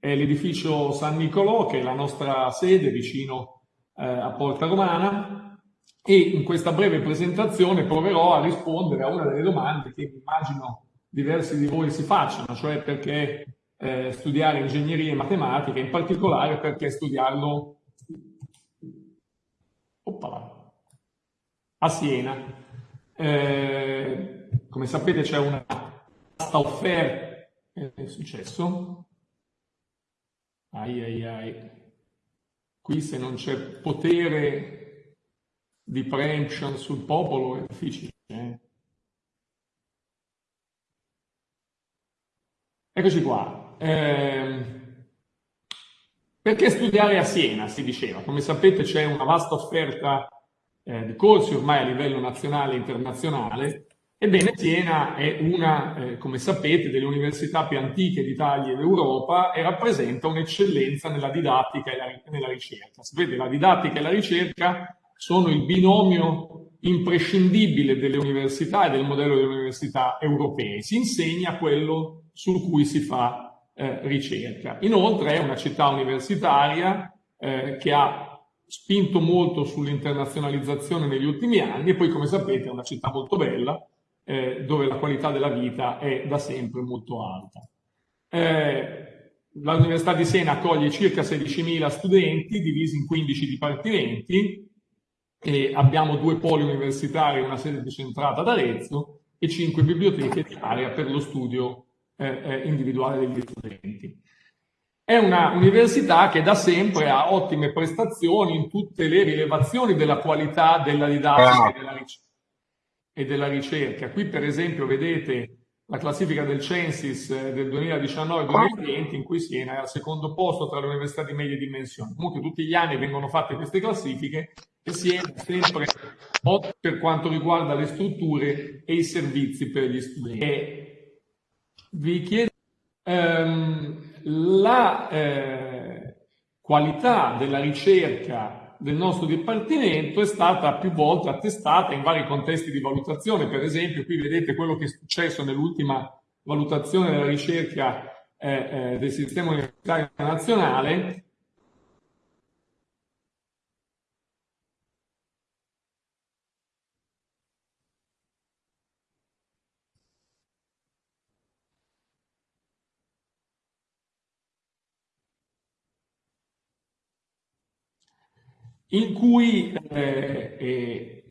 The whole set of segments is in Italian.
è l'edificio San Nicolò, che è la nostra sede vicino eh, a Porta Romana, e in questa breve presentazione proverò a rispondere a una delle domande che immagino diversi di voi si facciano, cioè perché eh, studiare ingegneria e matematica, in particolare perché studiarlo Oppala, a Siena. Eh, come sapete c'è una vasta offerta, eh, è successo? Ai ai ai. Qui se non c'è potere di preemption sul popolo è difficile. Eh? Eccoci qua. Eh, perché studiare a Siena, si diceva. Come sapete c'è una vasta offerta eh, di corsi ormai a livello nazionale e internazionale. Ebbene, Siena è una, eh, come sapete, delle università più antiche d'Italia e d'Europa e rappresenta un'eccellenza nella didattica e la, nella ricerca. Sapete, la didattica e la ricerca sono il binomio imprescindibile delle università e del modello delle università europee. Si insegna quello su cui si fa eh, ricerca. Inoltre è una città universitaria eh, che ha spinto molto sull'internazionalizzazione negli ultimi anni e poi come sapete è una città molto bella eh, dove la qualità della vita è da sempre molto alta. Eh, L'Università di Siena accoglie circa 16.000 studenti divisi in 15 dipartimenti e abbiamo due poli universitari, una sede decentrata ad Arezzo e cinque biblioteche di area per lo studio eh, eh, individuale degli studenti. È una università che da sempre ha ottime prestazioni in tutte le rilevazioni della qualità della didattica e della, ricerca. E della ricerca. Qui per esempio vedete la classifica del Censis eh, del 2019-2020 in cui Siena è al secondo posto tra le università di medie dimensioni. Comunque tutti gli anni vengono fatte queste classifiche e Siena è sempre per quanto riguarda le strutture e i servizi per gli studenti. E vi chiedo ehm, la eh, qualità della ricerca del nostro Dipartimento è stata più volte attestata in vari contesti di valutazione, per esempio qui vedete quello che è successo nell'ultima valutazione della ricerca eh, eh, del sistema universitario nazionale, in cui eh, eh,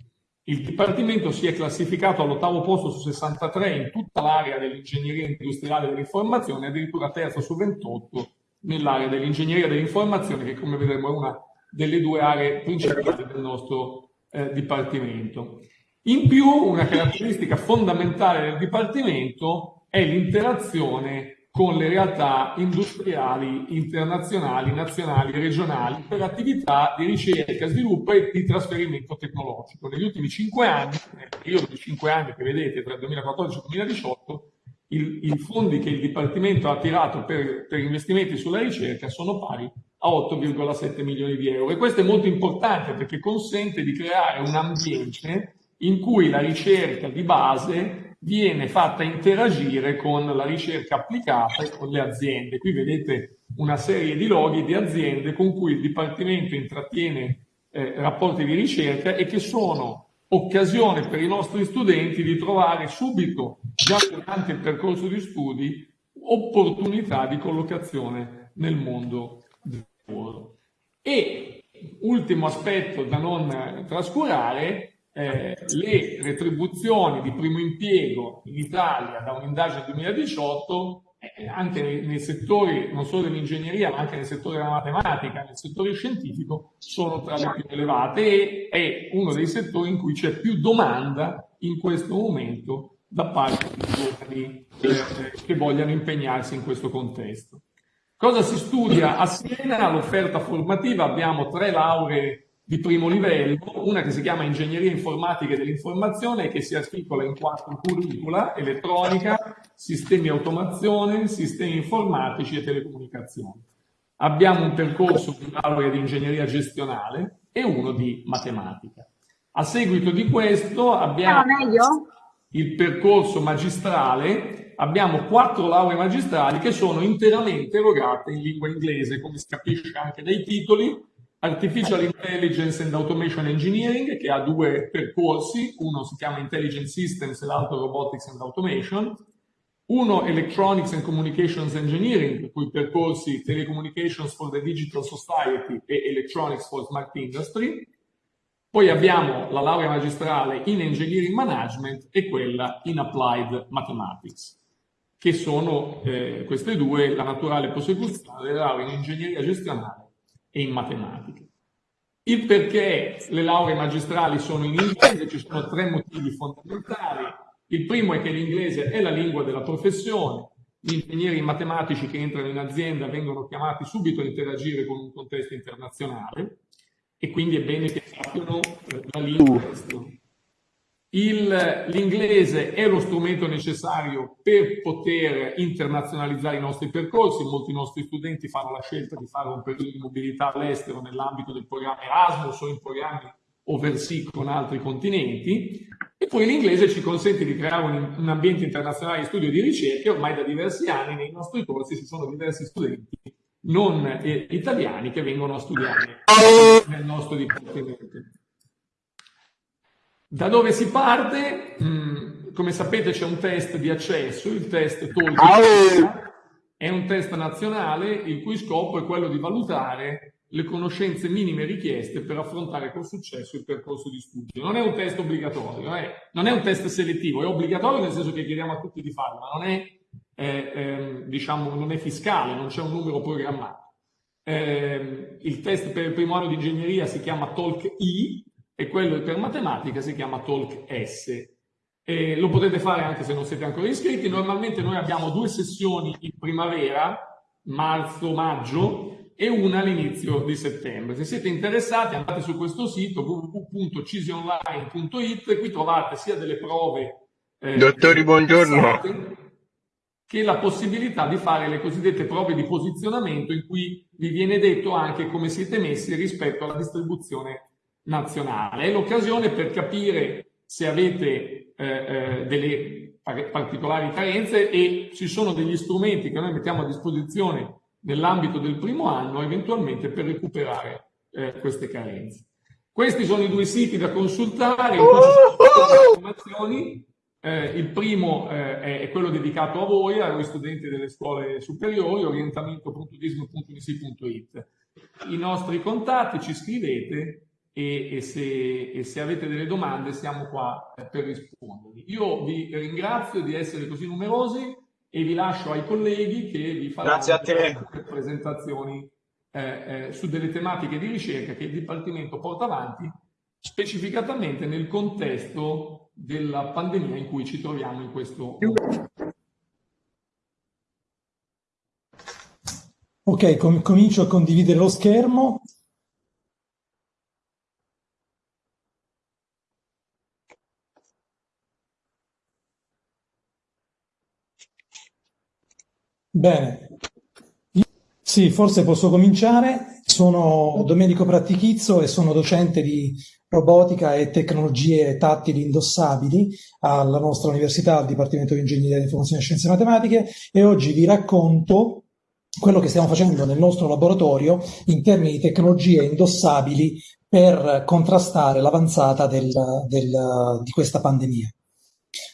il Dipartimento si è classificato all'ottavo posto su 63 in tutta l'area dell'ingegneria industriale dell'informazione, addirittura terzo su 28 nell'area dell'ingegneria dell'informazione, che come vedremo è una delle due aree principali del nostro eh, Dipartimento. In più, una caratteristica fondamentale del Dipartimento è l'interazione con le realtà industriali internazionali, nazionali regionali per attività di ricerca, sviluppo e di trasferimento tecnologico. Negli ultimi cinque anni, nel periodo di cinque anni che vedete tra il 2014 e il 2018, il, i fondi che il Dipartimento ha attirato per, per investimenti sulla ricerca sono pari a 8,7 milioni di euro. E questo è molto importante perché consente di creare un ambiente in cui la ricerca di base viene fatta interagire con la ricerca applicata e con le aziende. Qui vedete una serie di loghi di aziende con cui il Dipartimento intrattiene eh, rapporti di ricerca e che sono occasione per i nostri studenti di trovare subito, già durante il percorso di studi, opportunità di collocazione nel mondo del lavoro. E ultimo aspetto da non trascurare eh, le retribuzioni di primo impiego in Italia da un'indagine 2018 eh, anche nei, nei, settori non solo dell'ingegneria ma anche nel settore della matematica, nel settore scientifico sono tra le più elevate e è uno dei settori in cui c'è più domanda in questo momento da parte di giovani eh, che vogliano impegnarsi in questo contesto. Cosa si studia a Siena? L'offerta formativa, abbiamo tre lauree di primo livello, una che si chiama Ingegneria Informatica dell'Informazione che si articola in quattro curricula, elettronica, sistemi automazione, sistemi informatici e telecomunicazioni. Abbiamo un percorso di laurea di ingegneria gestionale e uno di matematica. A seguito di questo abbiamo... Ah, il percorso magistrale, abbiamo quattro lauree magistrali che sono interamente erogate in lingua inglese, come si capisce anche dai titoli, Artificial Intelligence and Automation Engineering, che ha due percorsi, uno si chiama Intelligent Systems e l'altro Robotics and Automation, uno Electronics and Communications Engineering, cui percorsi Telecommunications for the Digital Society e Electronics for Smart Industry, poi abbiamo la laurea magistrale in Engineering Management e quella in Applied Mathematics, che sono eh, queste due la naturale prosecuzione delle lauree in Ingegneria Gestionale e in Matematica. Il perché le lauree magistrali sono in inglese, ci sono tre motivi fondamentali. Il primo è che l'inglese è la lingua della professione, gli ingegneri matematici che entrano in azienda vengono chiamati subito a interagire con un contesto internazionale e quindi è bene che sappiano eh, la lingua estera. L'inglese è lo strumento necessario per poter internazionalizzare i nostri percorsi. Molti nostri studenti fanno la scelta di fare un periodo di mobilità all'estero nell'ambito del programma Erasmus o in programmi overseas con altri continenti. E poi l'inglese ci consente di creare un, un ambiente internazionale di studio e di ricerca. Ormai da diversi anni nei nostri corsi ci sono diversi studenti non eh, italiani che vengono a studiare nel nostro dipartimento. Da dove si parte? Mm, come sapete c'è un test di accesso, il test TOLK è un test nazionale il cui scopo è quello di valutare le conoscenze minime richieste per affrontare con successo il percorso di studio. Non è un test obbligatorio, eh? non è un test selettivo, è obbligatorio nel senso che chiediamo a tutti di farlo, ma non è eh, eh, diciamo, non è fiscale, non c'è un numero programmato. Eh, il test per il primo anno di ingegneria si chiama Talk I e quello per matematica si chiama Talk S. lo potete fare anche se non siete ancora iscritti. Normalmente noi abbiamo due sessioni in primavera, marzo-maggio, e una all'inizio di settembre. Se siete interessati andate su questo sito www.cisionline.it, qui trovate sia delle prove... Eh, Dottori, buongiorno. Che la possibilità di fare le cosiddette prove di posizionamento in cui vi viene detto anche come siete messi rispetto alla distribuzione nazionale. È l'occasione per capire se avete eh, eh, delle particolari carenze e ci sono degli strumenti che noi mettiamo a disposizione nell'ambito del primo anno eventualmente per recuperare eh, queste carenze. Questi sono i due siti da consultare in cui ci sono informazioni eh, il primo eh, è quello dedicato a voi, a voi studenti delle scuole superiori, orientamento.dismo.unisi.it. I nostri contatti ci scrivete e, e, se, e, se, avete delle domande siamo qua per rispondervi. Io vi ringrazio di essere così numerosi e vi lascio ai colleghi che vi faranno presentazioni eh, eh, su delle tematiche di ricerca che il Dipartimento porta avanti specificatamente nel contesto della pandemia in cui ci troviamo in questo momento. Ok, com comincio a condividere lo schermo. Bene, sì, forse posso cominciare. Sono Domenico Prattichizzo e sono docente di robotica e tecnologie tattili indossabili alla nostra università, al Dipartimento di Ingegneria Informazione e Scienze Matematiche e oggi vi racconto quello che stiamo facendo nel nostro laboratorio in termini di tecnologie indossabili per contrastare l'avanzata di questa pandemia.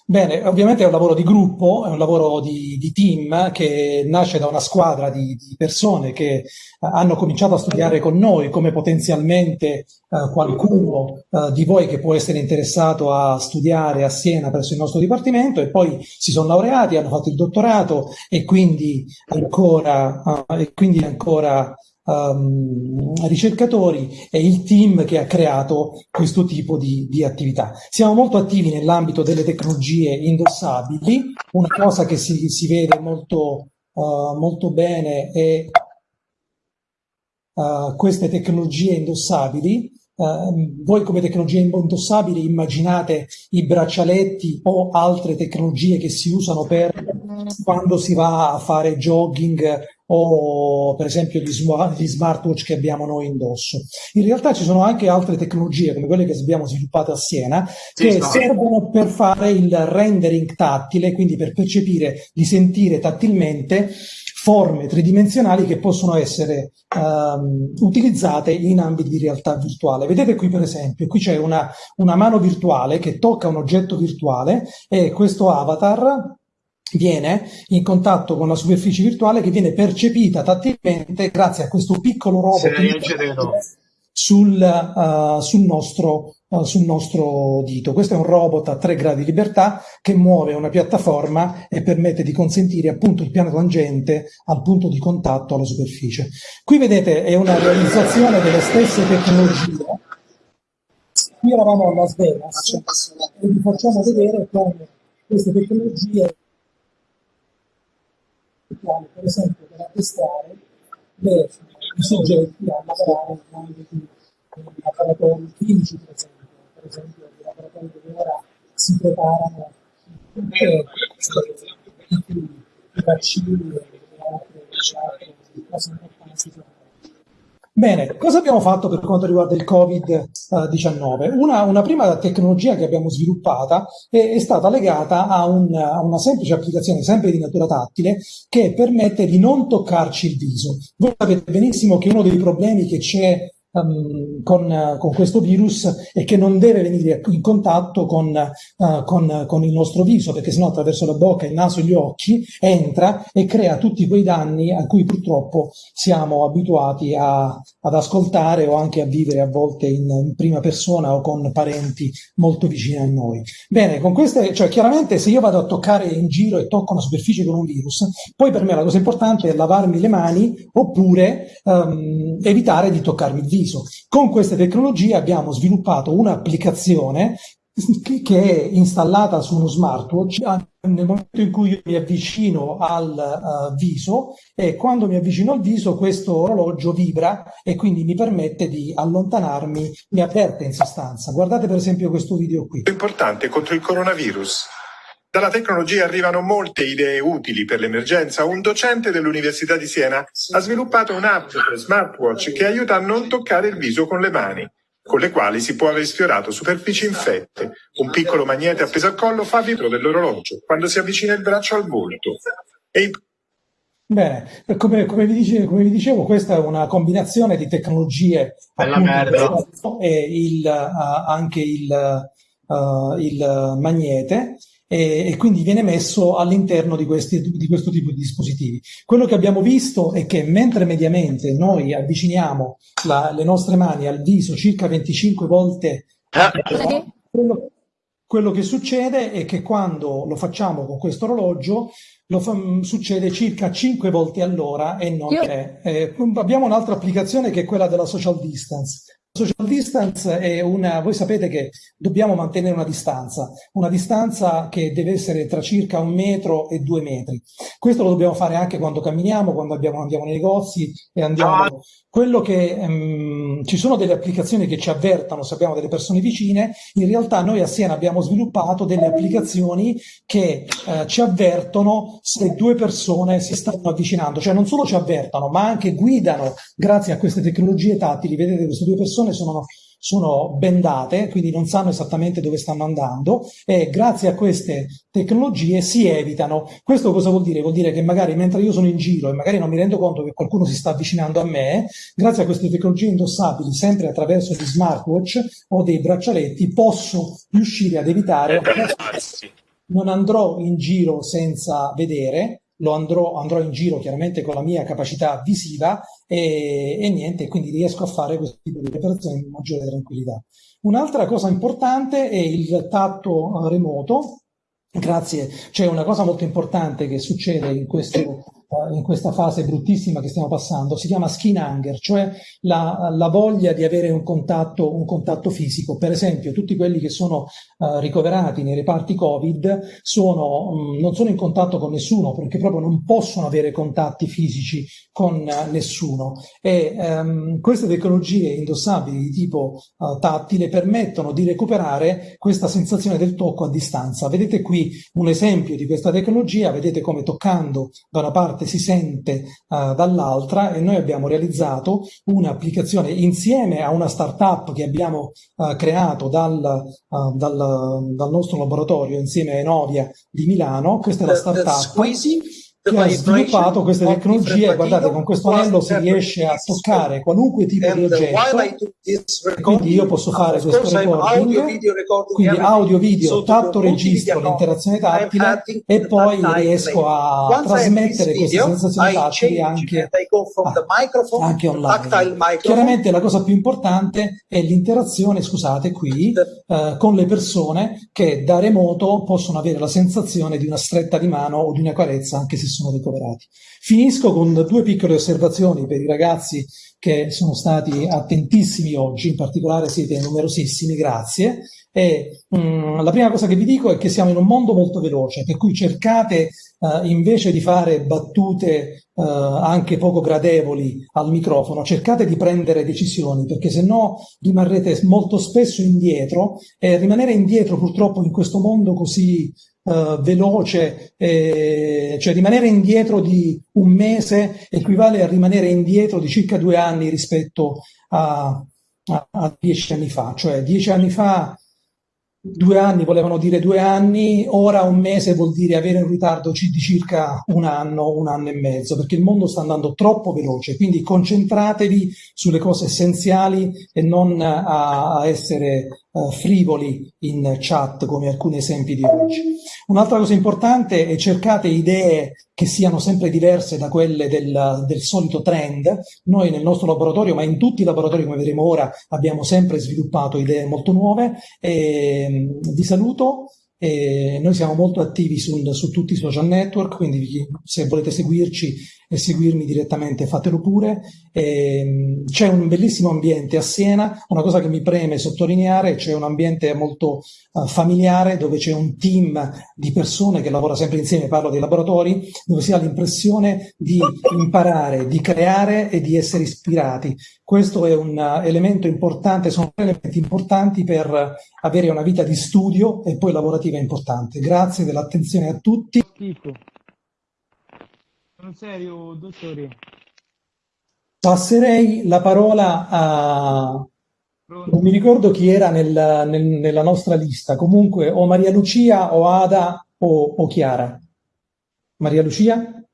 Bene, ovviamente è un lavoro di gruppo, è un lavoro di, di team che nasce da una squadra di, di, persone che eh, hanno cominciato a studiare con noi, come potenzialmente eh, qualcuno eh, di voi che può essere interessato a studiare a Siena presso il nostro dipartimento e poi si sono laureati, hanno fatto il dottorato e quindi ancora, eh, e quindi ancora um, ricercatori e il team che ha creato questo tipo di, di attività. Siamo molto attivi nell'ambito delle tecnologie indossabili, una cosa che si, si vede molto, uh, molto bene è uh, queste tecnologie indossabili. Uh, voi come tecnologie indossabili immaginate i braccialetti o altre tecnologie che si usano per quando si va a fare jogging o per esempio gli, gli, smartwatch che abbiamo noi indosso. In realtà ci sono anche altre tecnologie come quelle che abbiamo sviluppato a Siena che sì, servono per fare il rendering tattile, quindi per percepire, di sentire tattilmente forme tridimensionali che possono essere um, utilizzate in ambiti di realtà virtuale. Vedete qui per esempio, qui c'è una, una mano virtuale che tocca un oggetto virtuale e questo avatar viene in contatto con la superficie virtuale che viene percepita tattilmente grazie a questo piccolo robot sul, uh, sul, nostro, uh, sul, nostro, dito. Questo è un robot a tre gradi di libertà che muove una piattaforma e permette di consentire appunto il piano tangente al punto di contatto alla superficie. Qui vedete è una realizzazione delle stesse tecnologie. Qui eravamo a Las Vegas e vi facciamo vedere come queste tecnologie per esempio per attestare le, soggetti a lavorare in ambiti laboratori clinici per esempio, per esempio i laboratori dove ora si preparano i vaccini e altre, cose importanti. Bene, cosa abbiamo fatto per quanto riguarda il Covid-19? Una, una, prima tecnologia che abbiamo sviluppata è, è stata legata a, un, a, una semplice applicazione, sempre di natura tattile, che permette di non toccarci il viso. Voi sapete benissimo che uno dei problemi che c'è um, con, con, questo virus e che non deve venire in contatto con, uh, con, con, il nostro viso, perché sennò attraverso la bocca, il naso e gli occhi entra e crea tutti quei danni a cui purtroppo siamo abituati a, ad ascoltare o anche a vivere a volte in, in, prima persona o con parenti molto vicini a noi. Bene, con queste, cioè chiaramente se io vado a toccare in giro e tocco una superficie con un virus, poi per me la cosa importante è lavarmi le mani oppure um, evitare di toccarmi il viso. Con queste tecnologie abbiamo sviluppato un'applicazione che è installata su uno smartwatch nel momento in cui mi avvicino al uh, viso e quando mi avvicino al viso questo orologio vibra e quindi mi permette di allontanarmi, mi avverte in sostanza. Guardate per esempio questo video qui. Importante contro il coronavirus. Dalla tecnologia arrivano molte idee utili per l'emergenza. Un docente dell'Università di Siena ha sviluppato un'app per smartwatch che aiuta a non toccare il viso con le mani, con le quali si può aver sfiorato superfici infette. Un piccolo magnete appeso al collo fa vitro dell'orologio quando si avvicina il braccio al volto. E Bene, come, come, vi dicevo, come, vi dicevo, questa è una combinazione di tecnologie appunto, e il, uh, anche il, uh, il magnete e, e quindi viene messo all'interno di, questi, di questo tipo di dispositivi. Quello che abbiamo visto è che mentre mediamente noi avviciniamo la, le nostre mani al viso circa 25 volte, ah. quello, quello che succede è che quando lo facciamo con questo orologio lo fa, succede circa 5 volte all'ora e non 3. Eh, abbiamo un'altra applicazione che è quella della social distance. Social distance è una, voi sapete che dobbiamo mantenere una distanza, una distanza che deve essere tra circa un metro e due metri. Questo lo dobbiamo fare anche quando camminiamo, quando abbiamo, andiamo nei negozi e andiamo. Quello che um, ci sono delle applicazioni che ci avvertano se abbiamo delle persone vicine, in realtà noi a Siena abbiamo sviluppato delle applicazioni che uh, ci avvertono se due persone si stanno avvicinando, cioè non solo ci avvertano, ma anche guidano grazie a queste tecnologie tattili. Vedete queste due persone persone sono, sono bendate, quindi non sanno esattamente dove stanno andando e grazie a queste tecnologie si evitano. Questo cosa vuol dire? Vuol dire che magari mentre io sono in giro e magari non mi rendo conto che qualcuno si sta avvicinando a me, grazie a queste tecnologie indossabili, sempre attraverso gli smartwatch o dei braccialetti, posso riuscire ad evitare... Non andrò in giro senza vedere, lo andrò, andrò in giro chiaramente con la mia capacità visiva e, e niente, quindi riesco a fare questo tipo di operazioni in maggiore tranquillità. Un'altra cosa importante è il tatto remoto. Grazie, c'è una cosa molto importante che succede in questo in questa fase bruttissima che stiamo passando, si chiama skin hunger, cioè la, la voglia di avere un contatto, un contatto, fisico. Per esempio, tutti quelli che sono uh, ricoverati nei reparti Covid sono, um, non sono in contatto con nessuno perché proprio non possono avere contatti fisici con uh, nessuno. E um, queste tecnologie indossabili di tipo uh, tattile permettono di recuperare questa sensazione del tocco a distanza. Vedete qui un esempio di questa tecnologia, vedete come toccando da una parte si sente uh, dall'altra e noi abbiamo realizzato un'applicazione insieme a una startup che abbiamo uh, creato dal, uh, dal, dal, nostro laboratorio insieme a Enovia di Milano. Questa è la startup che ha sviluppato queste tecnologie, guardate con questo anello si riesce a toccare qualunque tipo di oggetto, quindi io posso fare questo recording, quindi audio, video, tatto, registro, l'interazione tattile e poi riesco a trasmettere queste sensazioni tattili anche, anche online. Chiaramente la cosa più importante è l'interazione, scusate qui, eh, con le persone che da remoto possono avere la sensazione di una stretta di mano o di una carezza anche se sono ricoverati. Finisco con due piccole osservazioni per i ragazzi che sono stati attentissimi oggi, in particolare siete numerosissimi, grazie. E, mh, mm, la prima cosa che vi dico è che siamo in un mondo molto veloce, per cui cercate uh, invece di fare battute uh, anche poco gradevoli al microfono, cercate di prendere decisioni, perché se no rimarrete molto spesso indietro e rimanere indietro purtroppo in questo mondo così uh, veloce, eh, cioè rimanere indietro di un mese equivale a rimanere indietro di circa due anni rispetto a, a, a dieci anni fa, cioè dieci anni fa due anni volevano dire due anni, ora un mese vuol dire avere un ritardo di circa un anno, un anno e mezzo, perché il mondo sta andando troppo veloce, quindi concentratevi sulle cose essenziali e non a essere uh, frivoli in chat come alcuni esempi di oggi. Un'altra cosa importante è cercate idee che siano sempre diverse da quelle del, del, solito trend. Noi nel nostro laboratorio, ma in tutti i laboratori come vedremo ora, abbiamo sempre sviluppato idee molto nuove. E, ehm, vi saluto. E noi siamo molto attivi su, su tutti i social network, quindi se volete seguirci e seguirmi direttamente fatelo pure. c'è un bellissimo ambiente a Siena, una cosa che mi preme sottolineare, c'è un ambiente molto uh, familiare dove c'è un team di persone che lavora sempre insieme, parlo dei laboratori, dove si ha l'impressione di imparare, di creare e di essere ispirati. Questo è un uh, elemento importante, sono elementi importanti per avere una vita di studio e poi lavorativa importante. Grazie dell'attenzione a tutti. Sono serio, dottore. Passerei la parola a... Pronto. Non mi ricordo chi era nel, nel, nella nostra lista, comunque o Maria Lucia o Ada o, o Chiara. Maria Lucia?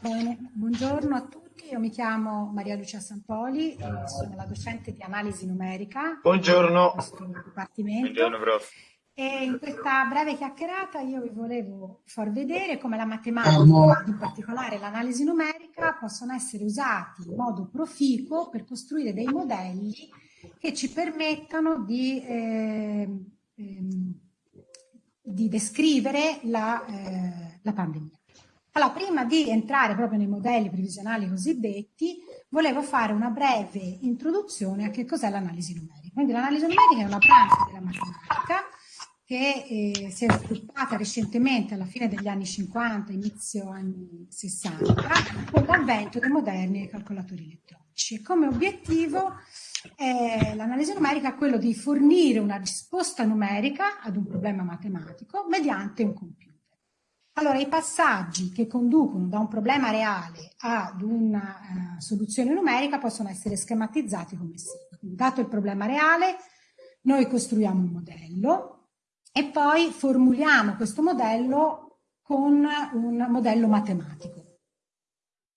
Bene, buongiorno a tutti, io mi chiamo Maria Lucia Sampoli, sono la docente di analisi numerica. Buongiorno. Buongiorno, prof. E in questa breve chiacchierata io vi volevo far vedere come la matematica, in particolare l'analisi numerica, possono essere usati in modo proficuo per costruire dei modelli che ci permettano di, eh, ehm, di descrivere la, eh, la pandemia. Allora, prima di entrare proprio nei modelli previsionali cosiddetti, volevo fare una breve introduzione a che cos'è l'analisi numerica. Quindi l'analisi numerica è una branca della matematica che eh, si è sviluppata recentemente alla fine degli anni 50, inizio anni 60, con l'avvento dei moderni calcolatori elettronici. Come obiettivo eh, l'analisi numerica è quello di fornire una risposta numerica ad un problema matematico mediante un computer. Allora, i passaggi che conducono da un problema reale ad una uh, soluzione numerica possono essere schematizzati come segue. Dato il problema reale, noi costruiamo un modello, e poi formuliamo questo modello con un modello matematico.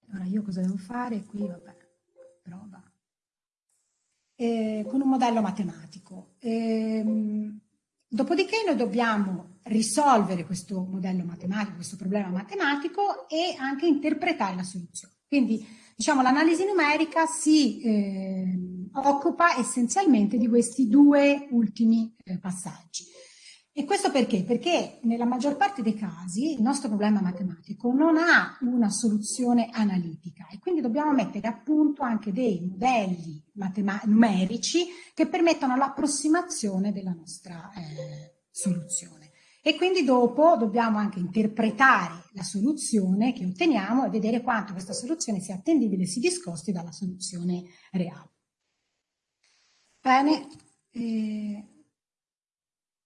Allora io cosa devo fare? Qui vabbè, prova. Eh, con un modello matematico. Eh, dopodiché noi dobbiamo risolvere questo modello matematico, questo problema matematico e anche interpretare la soluzione. Quindi diciamo l'analisi numerica si eh, occupa essenzialmente di questi due ultimi eh, passaggi. E questo perché? Perché nella maggior parte dei casi il nostro problema matematico non ha una soluzione analitica e quindi dobbiamo mettere a punto anche dei modelli numerici che permettano l'approssimazione della nostra eh, soluzione. E quindi dopo dobbiamo anche interpretare la soluzione che otteniamo e vedere quanto questa soluzione sia attendibile e si discosti dalla soluzione reale. Bene. Eh,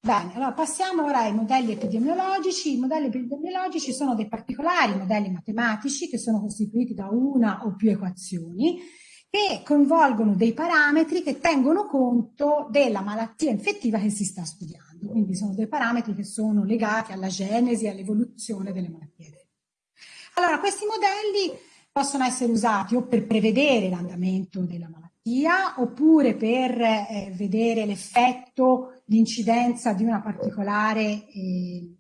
Bene, allora passiamo ora ai modelli epidemiologici. I modelli epidemiologici sono dei particolari modelli matematici che sono costituiti da una o più equazioni che coinvolgono dei parametri che tengono conto della malattia infettiva che si sta studiando. Quindi sono dei parametri che sono legati alla genesi all'evoluzione delle malattie. Allora, questi modelli possono essere usati o per prevedere l'andamento della malattia oppure per eh, vedere l'effetto l'incidenza di una particolare, eh,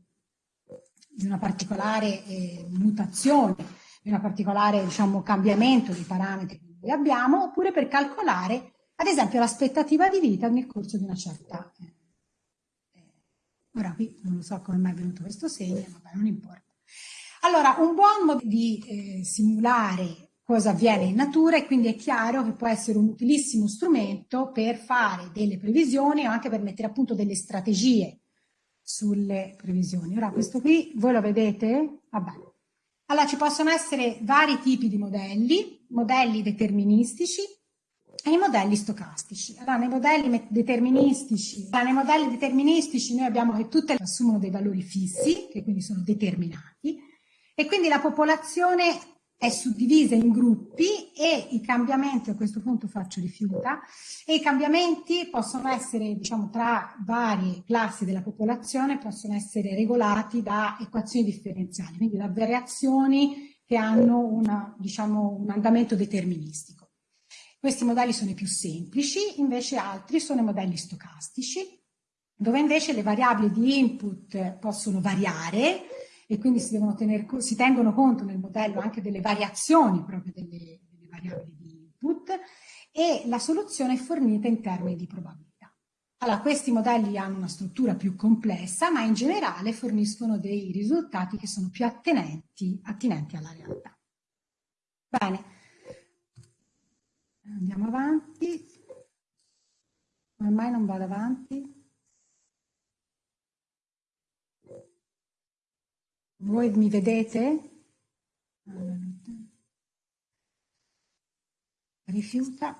di una particolare eh, mutazione, di un particolare diciamo, cambiamento di parametri che noi abbiamo, oppure per calcolare, ad esempio, l'aspettativa di vita nel corso di una certa... Eh, ora qui non so come mai è venuto questo segno, ma non importa. Allora, un buon modo di eh, simulare cosa avviene in natura e quindi è chiaro che può essere un utilissimo strumento per fare delle previsioni o anche per mettere a punto delle strategie sulle previsioni. Ora questo qui, voi lo vedete? Vabbè. Allora ci possono essere vari tipi di modelli, modelli deterministici e i modelli stocastici. Allora nei modelli deterministici, allora, nei modelli deterministici noi abbiamo che tutte assumono dei valori fissi, che quindi sono determinati, e quindi la popolazione è suddivisa in gruppi e i cambiamenti, a questo punto faccio rifiuta, e i cambiamenti possono essere, diciamo, tra varie classi della popolazione, possono essere regolati da equazioni differenziali, quindi da variazioni che hanno una, diciamo, un andamento deterministico. Questi modelli sono i più semplici, invece altri sono i modelli stocastici, dove invece le variabili di input possono variare, e quindi si, tenere, si, tengono conto nel modello anche delle variazioni proprio delle, delle variabili di input e la soluzione è fornita in termini di probabilità. Allora, questi modelli hanno una struttura più complessa, ma in generale forniscono dei risultati che sono più attenenti, attinenti alla realtà. Bene, andiamo avanti. Ormai non vado avanti? Voi mi vedete? Rifiuta.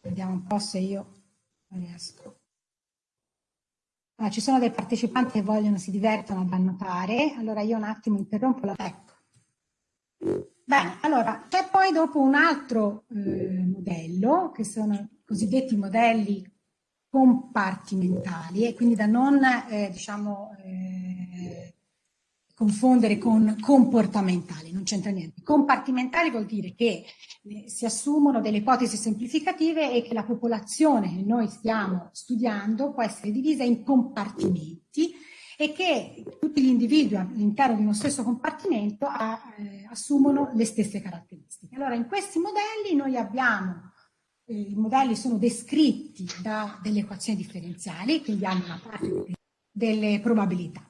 Vediamo un po' se io riesco. Allora, ci sono dei partecipanti che vogliono, si divertono ad annotare, allora io un attimo interrompo la... Ecco. Bene, allora, c'è poi dopo un altro eh, modello, che sono i cosiddetti modelli compartimentali e quindi da non eh, diciamo, eh, confondere con comportamentali, non c'entra niente. Compartimentali vuol dire che eh, si assumono delle ipotesi semplificative e che la popolazione che noi stiamo studiando può essere divisa in compartimenti e che tutti gli individui all'interno di uno stesso compartimento ha, eh, assumono le stesse caratteristiche. Allora in questi modelli noi abbiamo eh, i modelli sono descritti da delle equazioni differenziali, quindi hanno una parte delle probabilità.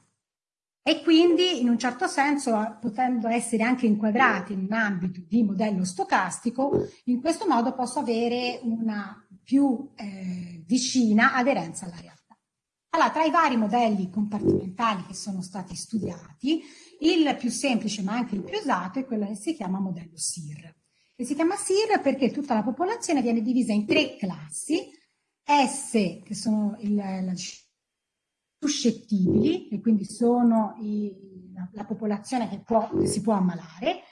E quindi, in un certo senso, potendo essere anche inquadrati in un ambito di modello stocastico, in questo modo posso avere una più eh, vicina aderenza alla realtà. Allora, tra i vari modelli compartimentali che sono stati studiati, il più semplice ma anche il più usato è quello che si chiama modello SIR che si chiama SIR perché tutta la popolazione viene divisa in tre classi, S che sono il, la, suscettibili, e quindi sono i, la, la, popolazione che, può, che, si può ammalare,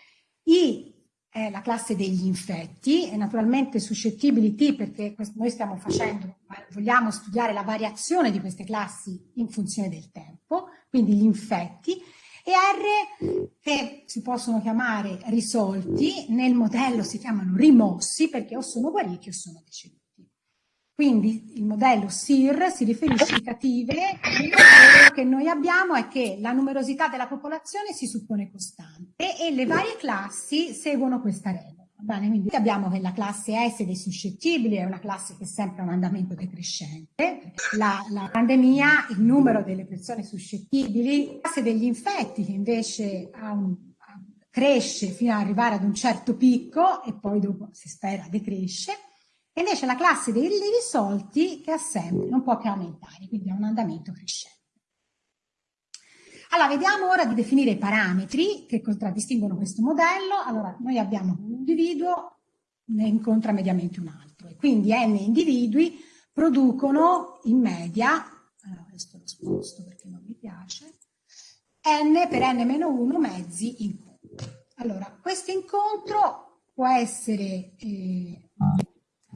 I è la classe degli infetti, e naturalmente suscettibili T perché noi stiamo facendo, vogliamo studiare la variazione di queste classi in funzione del tempo, quindi gli infetti, e R che si possono chiamare risolti, nel modello si chiamano rimossi perché o sono guariti o sono deceduti. Quindi il modello SIR si riferisce a cative, quello che noi abbiamo è che la numerosità della popolazione si suppone costante e le varie classi seguono questa regola. Bene, quindi abbiamo che la classe S dei suscettibili è una classe che è sempre un andamento decrescente. La, la pandemia, il numero delle persone suscettibili, la classe degli infetti che invece un, cresce fino ad arrivare ad un certo picco e poi dopo si spera decresce. E invece la classe dei risolti che ha sempre, non può che aumentare, quindi è un andamento crescente. Allora, vediamo ora di definire i parametri che contraddistinguono questo modello. Allora, noi abbiamo un individuo, ne incontra mediamente un altro, e quindi n individui producono in media, allora questo lo sposto perché non mi piace, n per n-1 mezzi incontri. Allora, questo incontro può essere, eh,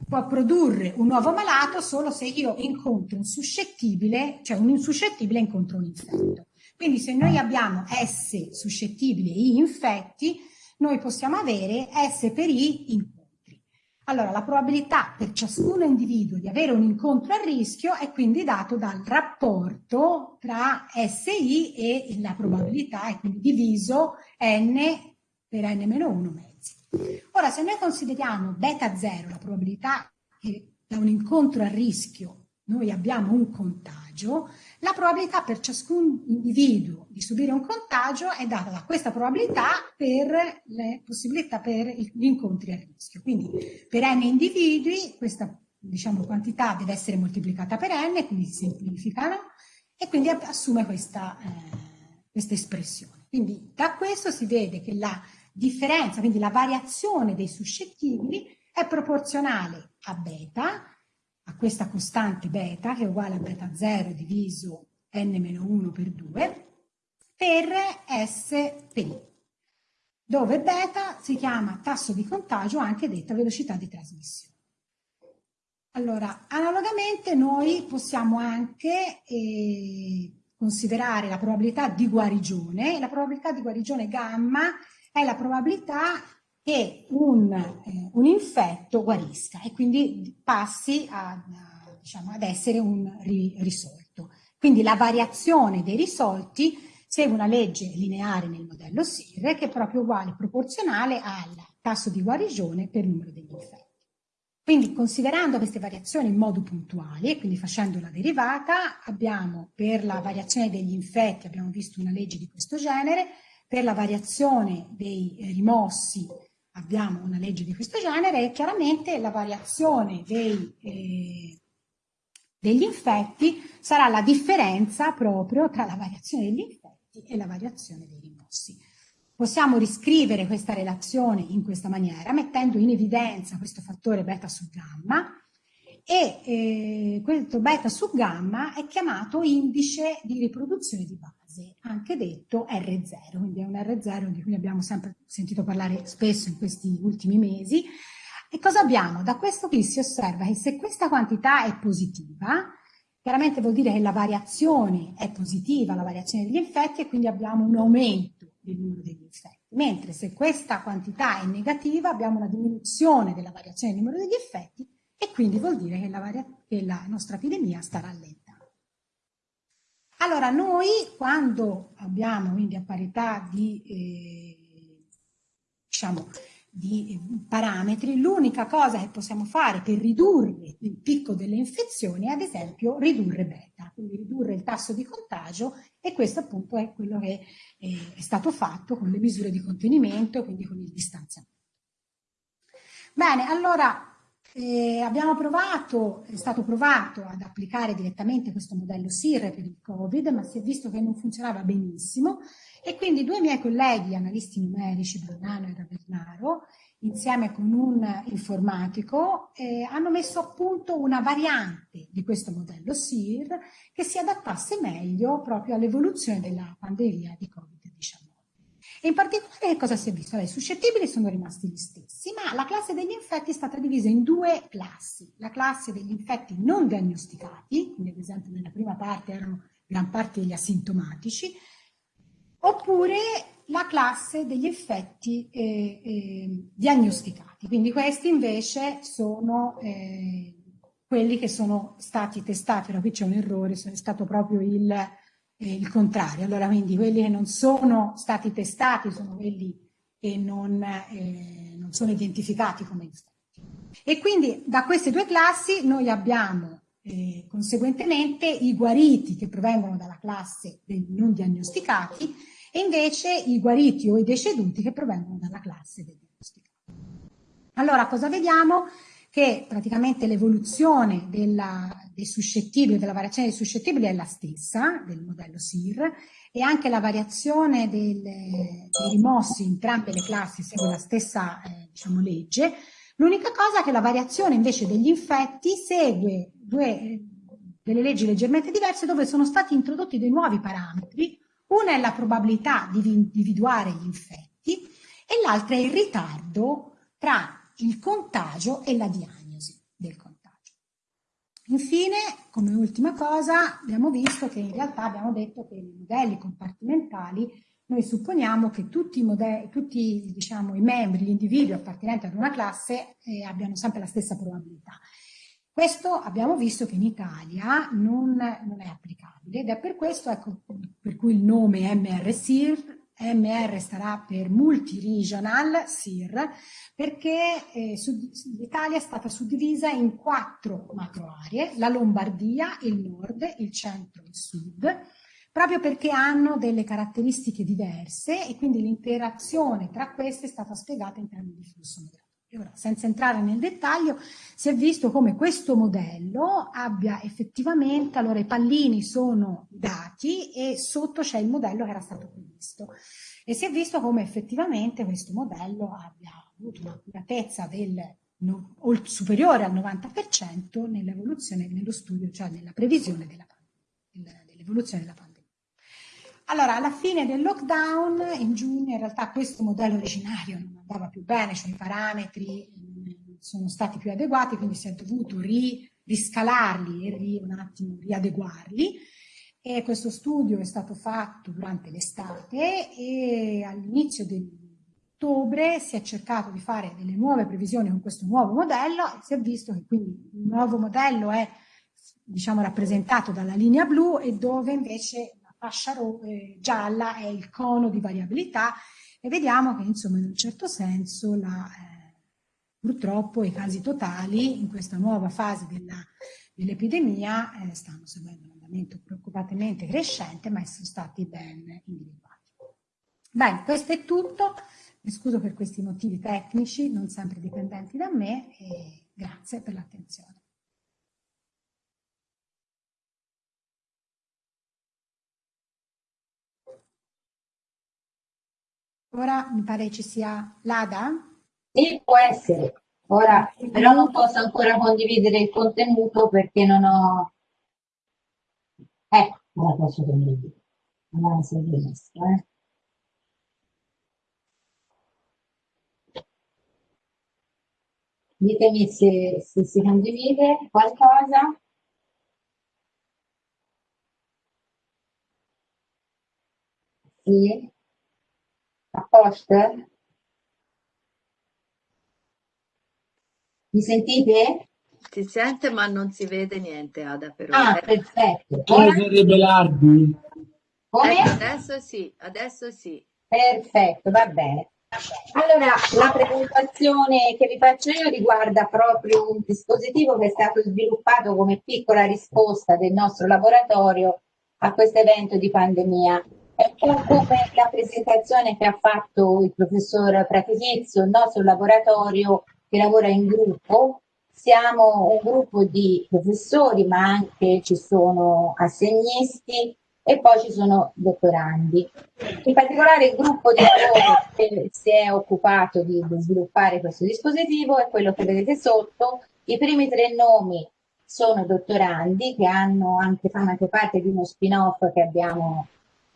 può produrre un nuovo malato solo se io incontro un suscettibile, cioè un insuscettibile incontro un infetto. Quindi se noi abbiamo S suscettibili e I infetti, noi possiamo avere S per I incontri. Allora, la probabilità per ciascun individuo di avere un incontro a rischio è quindi dato dal rapporto tra SI e la probabilità, è quindi diviso N per N-1 mezzi. Ora, se noi consideriamo beta 0, la probabilità che da un incontro a rischio noi abbiamo un contagio, la probabilità per ciascun individuo di subire un contagio è data da questa probabilità per le possibilità per gli incontri a rischio. Quindi per n individui questa diciamo, quantità deve essere moltiplicata per n, quindi si semplificano, e quindi assume questa, eh, questa espressione. Quindi da questo si vede che la differenza, quindi la variazione dei suscettibili è proporzionale a beta, a questa costante beta, che è uguale a beta 0 diviso n-1 per 2, per S per dove beta si chiama tasso di contagio, anche detta velocità di trasmissione. Allora, analogamente noi possiamo anche eh, considerare la probabilità di guarigione. La probabilità di guarigione gamma è la probabilità che un, eh, un infetto guarisca e quindi passi a, diciamo, ad essere un ri, risolto. Quindi la variazione dei risolti segue una legge lineare nel modello SIR che è proprio uguale, proporzionale al tasso di guarigione per numero degli infetti. Quindi considerando queste variazioni in modo puntuale, quindi facendo la derivata, abbiamo per la variazione degli infetti, abbiamo visto una legge di questo genere, per la variazione dei rimossi abbiamo una legge di questo genere e chiaramente la variazione dei, eh, degli infetti sarà la differenza proprio tra la variazione degli infetti e la variazione dei rimossi. Possiamo riscrivere questa relazione in questa maniera, mettendo in evidenza questo fattore beta su gamma, e eh, questo beta su gamma è chiamato indice di riproduzione di base, anche detto R0, quindi è un R0 di cui abbiamo sempre sentito parlare spesso in questi ultimi mesi. E cosa abbiamo? Da questo qui si osserva che se questa quantità è positiva, chiaramente vuol dire che la variazione è positiva, la variazione degli infetti, e quindi abbiamo un aumento del numero degli infetti. Mentre se questa quantità è negativa, abbiamo una diminuzione della variazione del numero degli effetti, e quindi vuol dire che la, che la nostra epidemia sta rallentando. Allora, noi quando abbiamo quindi a parità di, eh, diciamo, di eh, parametri, l'unica cosa che possiamo fare per ridurre il picco delle infezioni è ad esempio ridurre beta, quindi ridurre il tasso di contagio e questo appunto è quello che eh, è stato fatto con le misure di contenimento, quindi con il distanziamento. Bene, allora eh, abbiamo provato, è stato provato ad applicare direttamente questo modello SIR per il Covid, ma si è visto che non funzionava benissimo e quindi due miei colleghi analisti numerici, Brunano e Ravernaro, insieme con un informatico, eh, hanno messo a punto una variante di questo modello SIR che si adattasse meglio proprio all'evoluzione della pandemia di Covid-19. E in particolare cosa si è visto? I suscettibili sono rimasti gli stessi, ma la classe degli infetti è stata divisa in due classi. La classe degli infetti non diagnosticati, quindi ad esempio nella prima parte erano gran parte degli asintomatici, oppure la classe degli effetti eh, eh, diagnosticati. Quindi questi invece sono eh, quelli che sono stati testati, ora qui c'è un errore, è stato proprio il eh, il contrario. Allora, quindi quelli che non sono stati testati sono quelli che non, eh, non sono identificati come infetti. E quindi da queste due classi noi abbiamo eh, conseguentemente i guariti che provengono dalla classe dei non diagnosticati e invece i guariti o i deceduti che provengono dalla classe dei diagnosticati. Allora cosa vediamo? Che praticamente l'evoluzione dei suscettibili, della variazione dei suscettibili è la stessa del modello SIR e anche la variazione del, dei rimossi in entrambe le classi segue la stessa eh, diciamo, legge, L'unica cosa è che la variazione invece degli infetti segue due, delle leggi leggermente diverse dove sono stati introdotti dei nuovi parametri. Una è la probabilità di individuare gli infetti e l'altra è il ritardo tra il contagio e la diagnosi. Infine, come ultima cosa, abbiamo visto che in realtà abbiamo detto che i modelli compartimentali noi supponiamo che tutti, i, modelli, tutti diciamo, i membri, gli individui appartenenti ad una classe eh, abbiano sempre la stessa probabilità. Questo abbiamo visto che in Italia non, non è applicabile ed è per questo ecco, per cui il nome MR-SIR, MR starà per Multi-Regional SIR, perché eh, l'Italia è stata suddivisa in quattro macro aree, la Lombardia, il nord, il centro e il sud, proprio perché hanno delle caratteristiche diverse e quindi l'interazione tra queste è stata spiegata in termini di flusso migratorio. Ora, senza entrare nel dettaglio, si è visto come questo modello abbia effettivamente, allora i pallini sono dati e sotto c'è il modello che era stato previsto e si è visto come effettivamente questo modello abbia avuto un'accuratezza no, superiore al 90% nell'evoluzione, nello studio, cioè nella previsione dell'evoluzione della pandemia. Allora, alla fine del lockdown, in giugno, in realtà questo modello originario non andava più bene, cioè i parametri sono stati più adeguati, quindi si è dovuto ri, riscalarli e ri, un attimo riadeguarli. E questo studio è stato fatto durante l'estate e all'inizio di ottobre si è cercato di fare delle nuove previsioni con questo nuovo modello e si è visto che quindi il nuovo modello è diciamo, rappresentato dalla linea blu e dove invece fascia eh, gialla è il cono di variabilità e vediamo che insomma in un certo senso la, eh, purtroppo i casi totali in questa nuova fase dell'epidemia dell eh, stanno seguendo un andamento preoccupantemente crescente ma sono stati ben individuati. Bene, questo è tutto, mi scuso per questi motivi tecnici non sempre dipendenti da me e grazie per l'attenzione. Ora mi pare ci sia l'ADA. Sì, può essere. Ora, però non posso ancora condividere il contenuto perché non ho... Ecco, ora posso condividere. Allora, se riesco, eh. Ditemi se, se si condivide qualcosa. Sì. Posto? Mi sentite? Si sente ma non si vede niente Ada però. Ah, perfetto. Ora Belardi. Come? Ecco, adesso sì, adesso sì. Perfetto, va bene. Allora, la presentazione che vi faccio io riguarda proprio un dispositivo che è stato sviluppato come piccola risposta del nostro laboratorio a questo evento di pandemia. È un po' come la presentazione che ha fatto il professor Pratizio, il nostro laboratorio che lavora in gruppo. Siamo un gruppo di professori, ma anche ci sono assegnisti e poi ci sono dottorandi. In particolare il gruppo di lavoro che si è occupato di sviluppare questo dispositivo è quello che vedete sotto. I primi tre nomi sono dottorandi che hanno anche, fanno anche parte di uno spin-off che abbiamo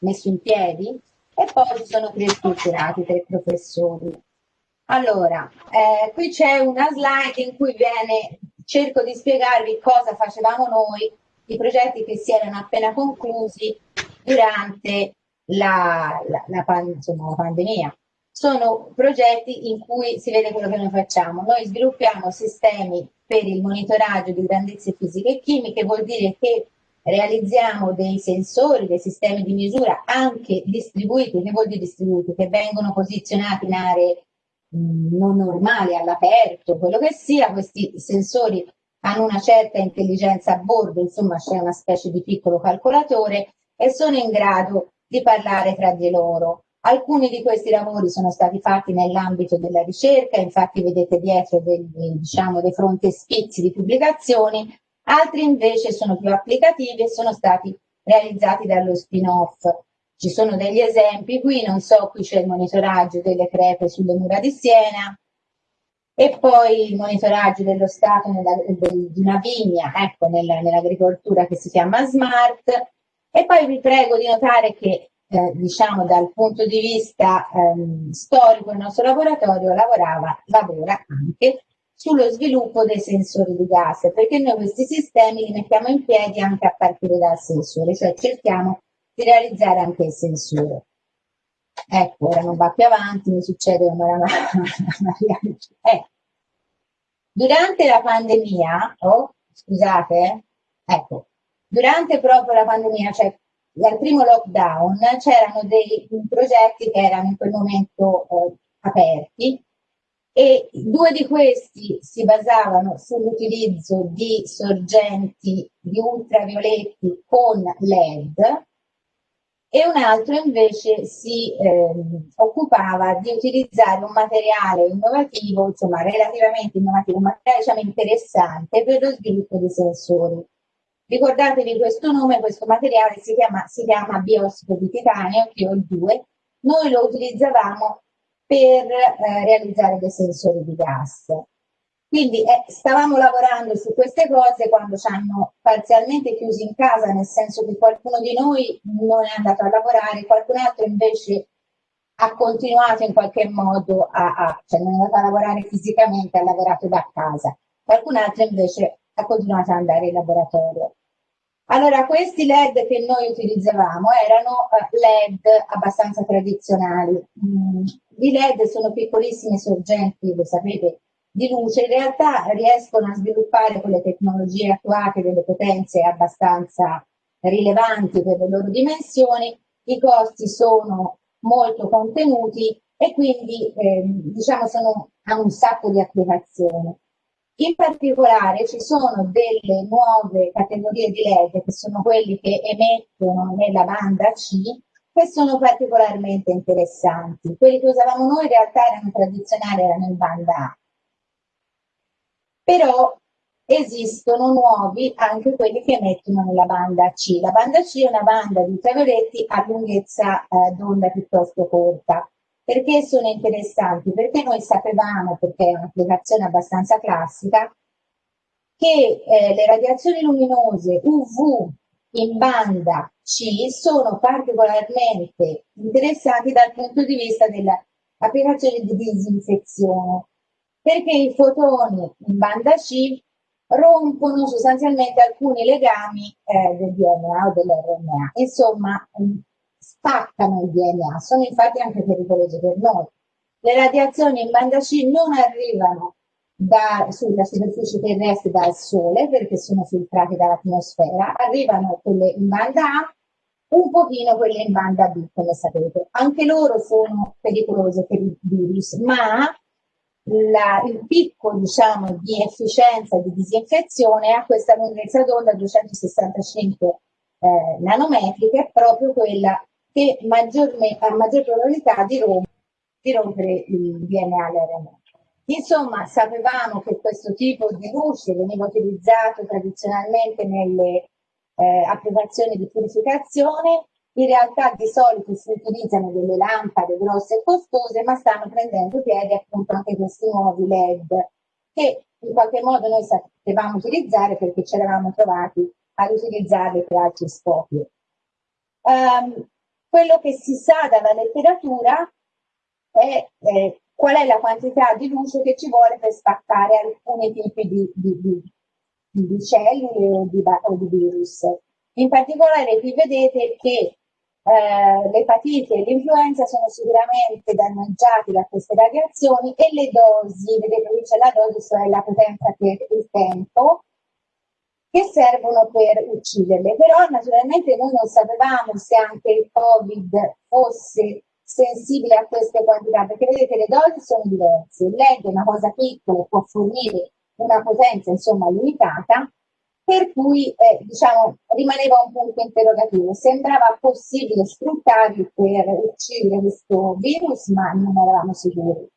messo in piedi e poi ci sono tre strutturati, tre professori. Allora, eh, qui c'è una slide in cui viene, cerco di spiegarvi cosa facevamo noi, i progetti che si erano appena conclusi durante la, la, la, insomma, la pandemia. Sono progetti in cui si vede quello che noi facciamo. Noi sviluppiamo sistemi per il monitoraggio di grandezze fisiche e chimiche, vuol dire che realizziamo dei sensori, dei sistemi di misura anche distribuiti, che vuol dire distribuiti, che vengono posizionati in aree mh, non normali all'aperto, quello che sia, questi sensori hanno una certa intelligenza a bordo, insomma c'è una specie di piccolo calcolatore e sono in grado di parlare tra di loro. Alcuni di questi lavori sono stati fatti nell'ambito della ricerca, infatti vedete dietro dei, diciamo, dei frontespizi di pubblicazioni, altri invece sono più applicativi e sono stati realizzati dallo spin-off. Ci sono degli esempi qui, non so, qui c'è il monitoraggio delle crepe sulle mura di Siena, e poi il monitoraggio dello stato nella, di una vigna, ecco, nella, nell'agricoltura che si chiama SMART. E poi vi prego di notare che, eh, diciamo, dal punto di vista ehm, storico, il nostro laboratorio lavorava, lavora anche sullo sviluppo dei sensori di gas, perché noi questi sistemi li mettiamo in piedi anche a partire dal sensore, cioè cerchiamo di realizzare anche il sensore. Ecco, ora non va più avanti, mi succede come la Maria. Eh. Durante la pandemia, oh, scusate, ecco, durante proprio la pandemia, cioè dal primo lockdown, c'erano dei progetti che erano in quel momento eh, aperti e due di questi si basavano sull'utilizzo di sorgenti di ultravioletti con LED e un altro invece si eh, occupava di utilizzare un materiale innovativo, insomma relativamente innovativo, un materiale diciamo, interessante per lo sviluppo dei sensori. Ricordatevi questo nome, questo materiale si chiama, si chiama biosico di titanio, PO2, noi lo utilizzavamo per eh, realizzare dei sensori di gas. Quindi eh, stavamo lavorando su queste cose quando ci hanno parzialmente chiusi in casa, nel senso che qualcuno di noi non è andato a lavorare, qualcun altro invece ha continuato in qualche modo a, a cioè non è andato a lavorare fisicamente, ha lavorato da casa. Qualcun altro invece ha continuato ad andare in laboratorio. Allora, questi LED che noi utilizzavamo erano uh, LED abbastanza tradizionali. Mm, I LED sono piccolissime sorgenti, lo sapete, di luce in realtà riescono a sviluppare con le tecnologie attuate delle potenze abbastanza rilevanti per le loro dimensioni, i costi sono molto contenuti e quindi eh, diciamo sono, hanno un sacco di applicazioni. In particolare ci sono delle nuove categorie di LED che sono quelli che emettono nella banda C che sono particolarmente interessanti. Quelli che usavamo noi in realtà erano tradizionali, erano in banda A però esistono nuovi anche quelli che emettono nella banda C. La banda C è una banda di ultravioletti a lunghezza eh, d'onda piuttosto corta. Perché sono interessanti? Perché noi sapevamo, perché è un'applicazione abbastanza classica, che eh, le radiazioni luminose UV in banda C sono particolarmente interessanti dal punto di vista dell'applicazione di disinfezione perché i fotoni in banda C rompono sostanzialmente alcuni legami eh, del DNA o dell'RNA, insomma mm, spaccano il DNA, sono infatti anche pericolose per noi. Le radiazioni in banda C non arrivano da, sulla superficie terrestre dal Sole perché sono filtrate dall'atmosfera, arrivano quelle in banda A, un pochino quelle in banda B, come sapete. Anche loro sono pericolose per il virus, ma la, il picco diciamo, di efficienza di disinfezione a questa lunghezza d'onda 265 eh, nanometri, che è proprio quella che ha maggior probabilità di, rom di rompere il DNA all'RNA. Insomma, sapevamo che questo tipo di luce veniva utilizzato tradizionalmente nelle eh, applicazioni di purificazione in realtà di solito si utilizzano delle lampade grosse e costose, ma stanno prendendo piede appunto anche questi nuovi LED che in qualche modo noi sapevamo utilizzare perché ci eravamo trovati ad utilizzarli per altri scopi. Um, quello che si sa dalla letteratura è eh, qual è la quantità di luce che ci vuole per spaccare alcuni tipi di, di, di, di cellule o di, o di virus. In particolare qui vedete che eh, l'epatite e l'influenza sono sicuramente danneggiati da queste radiazioni e le dosi, vedete qui c'è la dose, cioè la potenza per il tempo, che servono per ucciderle. Però naturalmente noi non sapevamo se anche il Covid fosse sensibile a queste quantità, perché vedete le dosi sono diverse, il LED è una cosa piccola, può fornire una potenza insomma limitata, per cui eh, diciamo, rimaneva un punto interrogativo. Sembrava possibile sfruttarli per uccidere questo virus, ma non eravamo sicuri.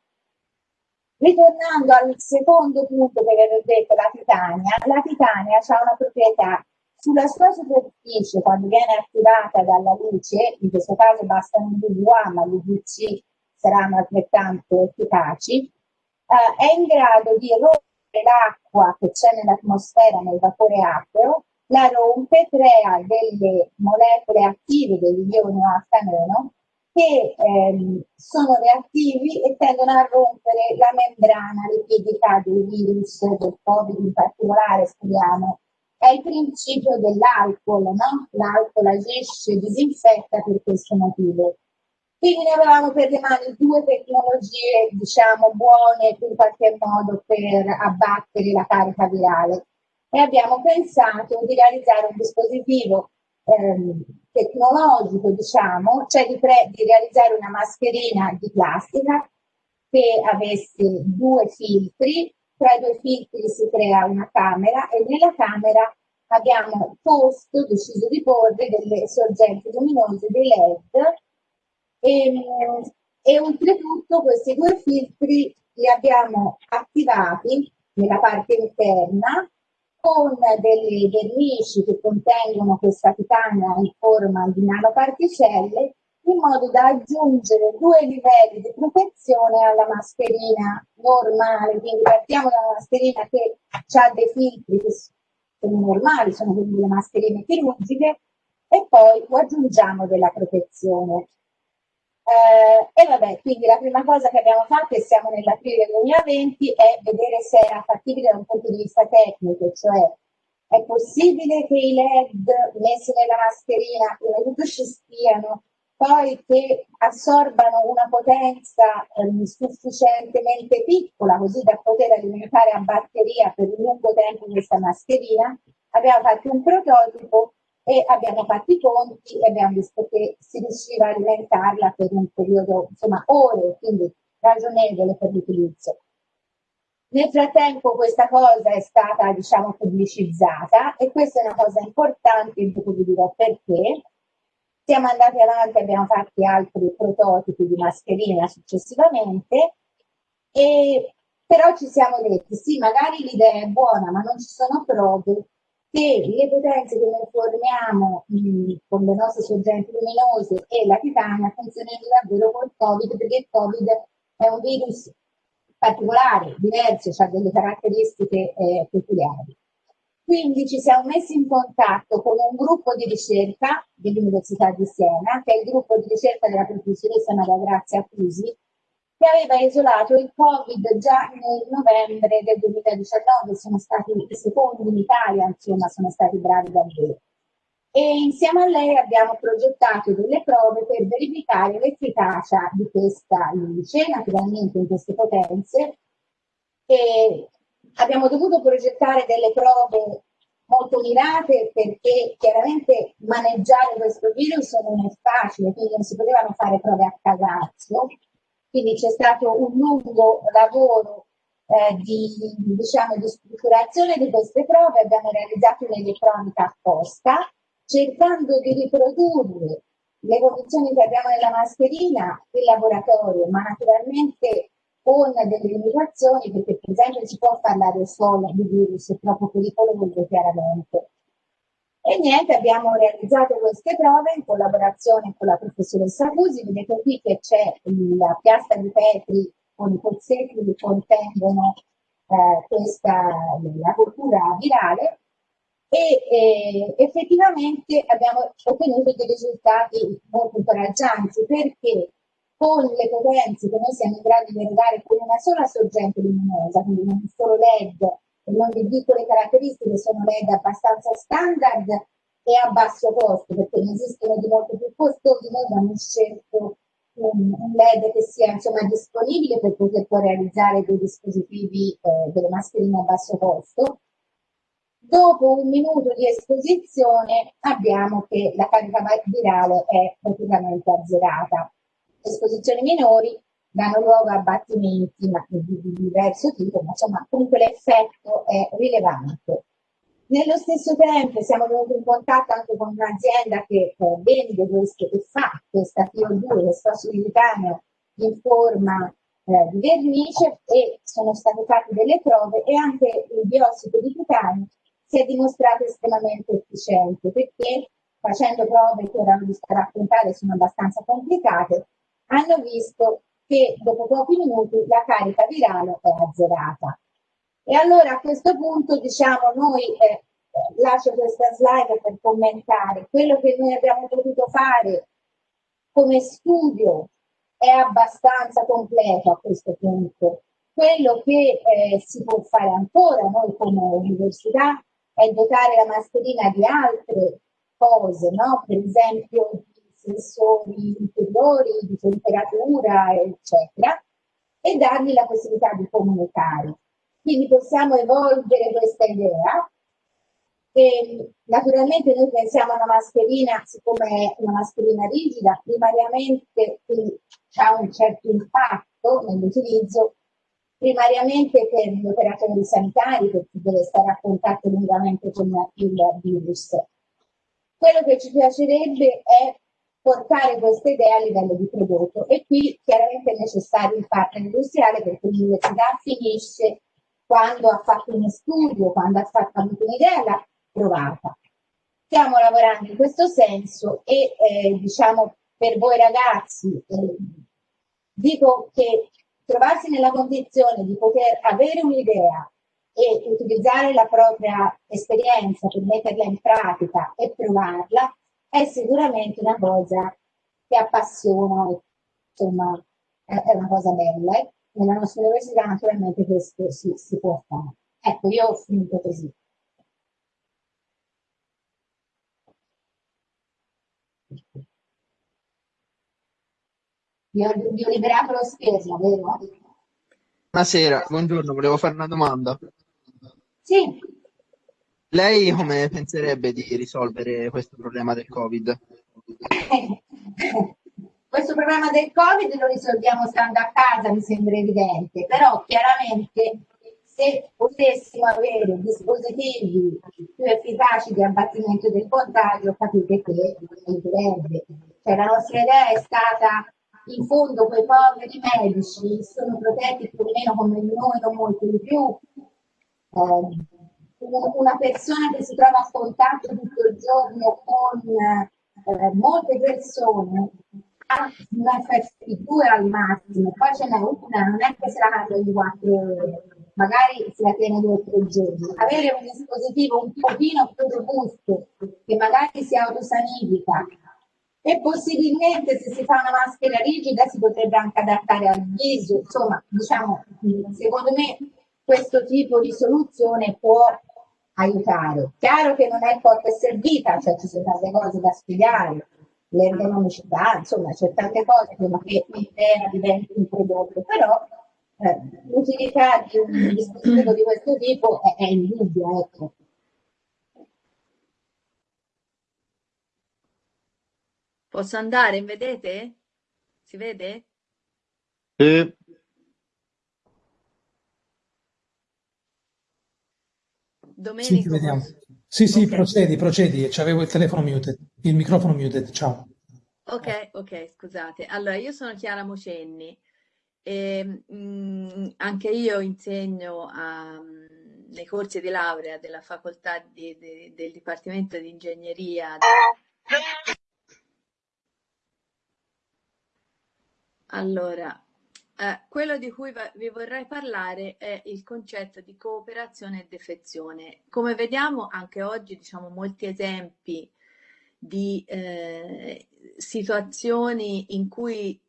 Ritornando al secondo punto che avevo detto, la titania, la titania ha una proprietà sulla sua superficie, quando viene attivata dalla luce, in questo caso bastano un UVA, ma gli UVC saranno altrettanto efficaci, eh, è in grado di rompere l'acqua che c'è nell'atmosfera, nel vapore acqueo, la rompe, crea delle molecole attive degli ioni alfa-meno che ehm, sono reattivi e tendono a rompere la membrana lipidica del virus, del Covid in particolare, speriamo è il principio dell'alcol, no? L'alcol agisce, disinfetta per questo motivo. Quindi avevamo per le mani due tecnologie, diciamo, buone in qualche modo per abbattere la carica virale. E abbiamo pensato di realizzare un dispositivo ehm, tecnologico, diciamo, cioè di, di realizzare una mascherina di plastica che avesse due filtri tra i due filtri si crea una camera e nella camera abbiamo posto, deciso di porre delle sorgenti luminose, dei LED e, e oltretutto questi due filtri li abbiamo attivati nella parte interna con delle vernici che contengono questa titania in forma di nanoparticelle in modo da aggiungere due livelli di protezione alla mascherina normale. Quindi partiamo da una mascherina che ha dei filtri che sono normali, sono quindi le mascherine chirurgiche, e poi aggiungiamo della protezione. Eh, e vabbè, quindi la prima cosa che abbiamo fatto, e siamo nell'aprile 2020, è vedere se era fattibile da un punto di vista tecnico, cioè è possibile che i LED messi nella mascherina prima di tutto ci stiano poi che assorbano una potenza eh, sufficientemente piccola così da poter alimentare a batteria per un lungo tempo questa mascherina, abbiamo fatto un prototipo e abbiamo fatto i conti e abbiamo visto che si riusciva a alimentarla per un periodo, insomma, ore, quindi ragionevole per l'utilizzo. Nel frattempo questa cosa è stata, diciamo, pubblicizzata e questa è una cosa importante, dopo vi dirò perché, siamo andati avanti, abbiamo fatto altri prototipi di mascherina successivamente, e, però ci siamo detti, sì, magari l'idea è buona, ma non ci sono prove che le potenze che noi forniamo mh, con le nostre sorgenti luminose e la titania funzionino davvero col Covid, perché il Covid è un virus particolare, diverso, ha delle caratteristiche eh, peculiari. Quindi ci siamo messi in contatto con un gruppo di ricerca dell'Università di Siena, che è il gruppo di ricerca della professoressa Maria Grazia Accusi, che aveva isolato il Covid già nel novembre del 2019, sono stati i secondi in Italia, insomma, sono stati bravi davvero. E insieme a lei abbiamo progettato delle prove per verificare l'efficacia di questa luce, naturalmente in queste potenze, e abbiamo dovuto progettare delle prove molto mirate perché chiaramente maneggiare questo virus non è facile, quindi non si potevano fare prove a casaccio. Quindi c'è stato un lungo lavoro eh, di, diciamo, di strutturazione di queste prove, abbiamo realizzato un'elettronica apposta, cercando di riprodurre le condizioni che abbiamo nella mascherina in laboratorio, ma naturalmente con delle limitazioni perché per esempio si può fare l'aerosol di virus, è troppo pericoloso chiaramente. E niente, abbiamo realizzato queste prove in collaborazione con la professoressa Cusi, vedete qui che c'è la piastra di Petri con i pozzetti che contengono eh, questa, la cultura virale. E eh, effettivamente abbiamo ottenuto dei risultati molto incoraggianti perché con le potenze che noi siamo in grado di arrivare con una sola sorgente luminosa, quindi non solo LED non di piccole caratteristiche, sono LED abbastanza standard e a basso costo, perché ne esistono di molto più costosi, noi abbiamo scelto un, un, LED che sia insomma disponibile per poter poi realizzare dei dispositivi, eh, delle mascherine a basso costo. Dopo un minuto di esposizione abbiamo che la carica virale è praticamente azzerata esposizioni minori danno luogo a abbattimenti di, di diverso tipo, ma insomma comunque l'effetto è rilevante. Nello stesso tempo siamo venuti in contatto anche con un'azienda che eh, vende questo, che fa questa PO2, questo soliditaneo in forma eh, di vernice e sono state fatte delle prove e anche il biossido di titanio si è dimostrato estremamente efficiente perché facendo prove che ora vi sto a raccontare sono abbastanza complicate, hanno visto che dopo pochi minuti la carica virale è azzerata. E allora a questo punto diciamo noi, eh, lascio questa slide per commentare, quello che noi abbiamo potuto fare come studio è abbastanza completo a questo punto. Quello che eh, si può fare ancora noi come università è dotare la mascherina di altre cose, no? per esempio sensori interiori, di temperatura, eccetera, e dargli la possibilità di comunicare. Quindi possiamo evolvere questa idea e naturalmente noi pensiamo a una mascherina, siccome è una mascherina rigida, primariamente ha un certo impatto nell'utilizzo, primariamente per gli operatori sanitari, per chi deve stare a contatto lungamente con il virus. Quello che ci piacerebbe è portare questa idea a livello di prodotto e qui chiaramente è necessario il partner industriale perché l'università finisce quando ha fatto uno studio, quando ha fatto un'idea, l'ha provata. Stiamo lavorando in questo senso e eh, diciamo per voi ragazzi eh, dico che trovarsi nella condizione di poter avere un'idea e utilizzare la propria esperienza per metterla in pratica e provarla è sicuramente una cosa che appassiona, insomma, è una cosa bella. Nella nostra università naturalmente questo si, si può fare. Ecco, io ho finito così. Vi ho, vi ho liberato lo schermo, vero? Buonasera, buongiorno, volevo fare una domanda. Sì. Lei come penserebbe di risolvere questo problema del Covid? questo problema del Covid lo risolviamo stando a casa, mi sembra evidente, però chiaramente se potessimo avere dispositivi più efficaci di abbattimento del contagio, capite che aiuterebbe. Cioè, la nostra idea è stata in fondo quei poveri medici sono protetti più o meno come noi, non molto di più. Eh, una persona che si trova a contatto tutto il giorno con eh, molte persone ha un FFP2 al massimo, poi ce n'è una, non è che se la mangia ogni quattro ore, magari se la tiene due o tre giorni. Avere un dispositivo un pochino più robusto, che magari si autosanifica, e possibilmente se si fa una maschera rigida si potrebbe anche adattare al viso, insomma, diciamo, secondo me questo tipo di soluzione può aiutare. Chiaro che non è porta e servita, cioè ci sono tante cose da spiegare, l'ergonomicità, insomma, c'è tante cose prima che l'idea diventi un prodotto, però eh, l'utilità di un dispositivo di questo tipo è, è indubbia, ecco. Posso andare? Vedete? Si vede? Sì. Sì, ti vediamo. Sì, sì, Ok. procedi, procedi. C'avevo il telefono muted, il microfono muted. Ciao. Ok, ok, scusate. Allora, io sono Chiara Mocenni e mm, anche io insegno a- nei corsi di laurea della facoltà di- di- del Dipartimento di Ingegneria. Allora, eh, quello di cui vi vorrei parlare è il concetto di cooperazione e defezione. Come vediamo anche oggi, diciamo, molti esempi di eh, situazioni in cui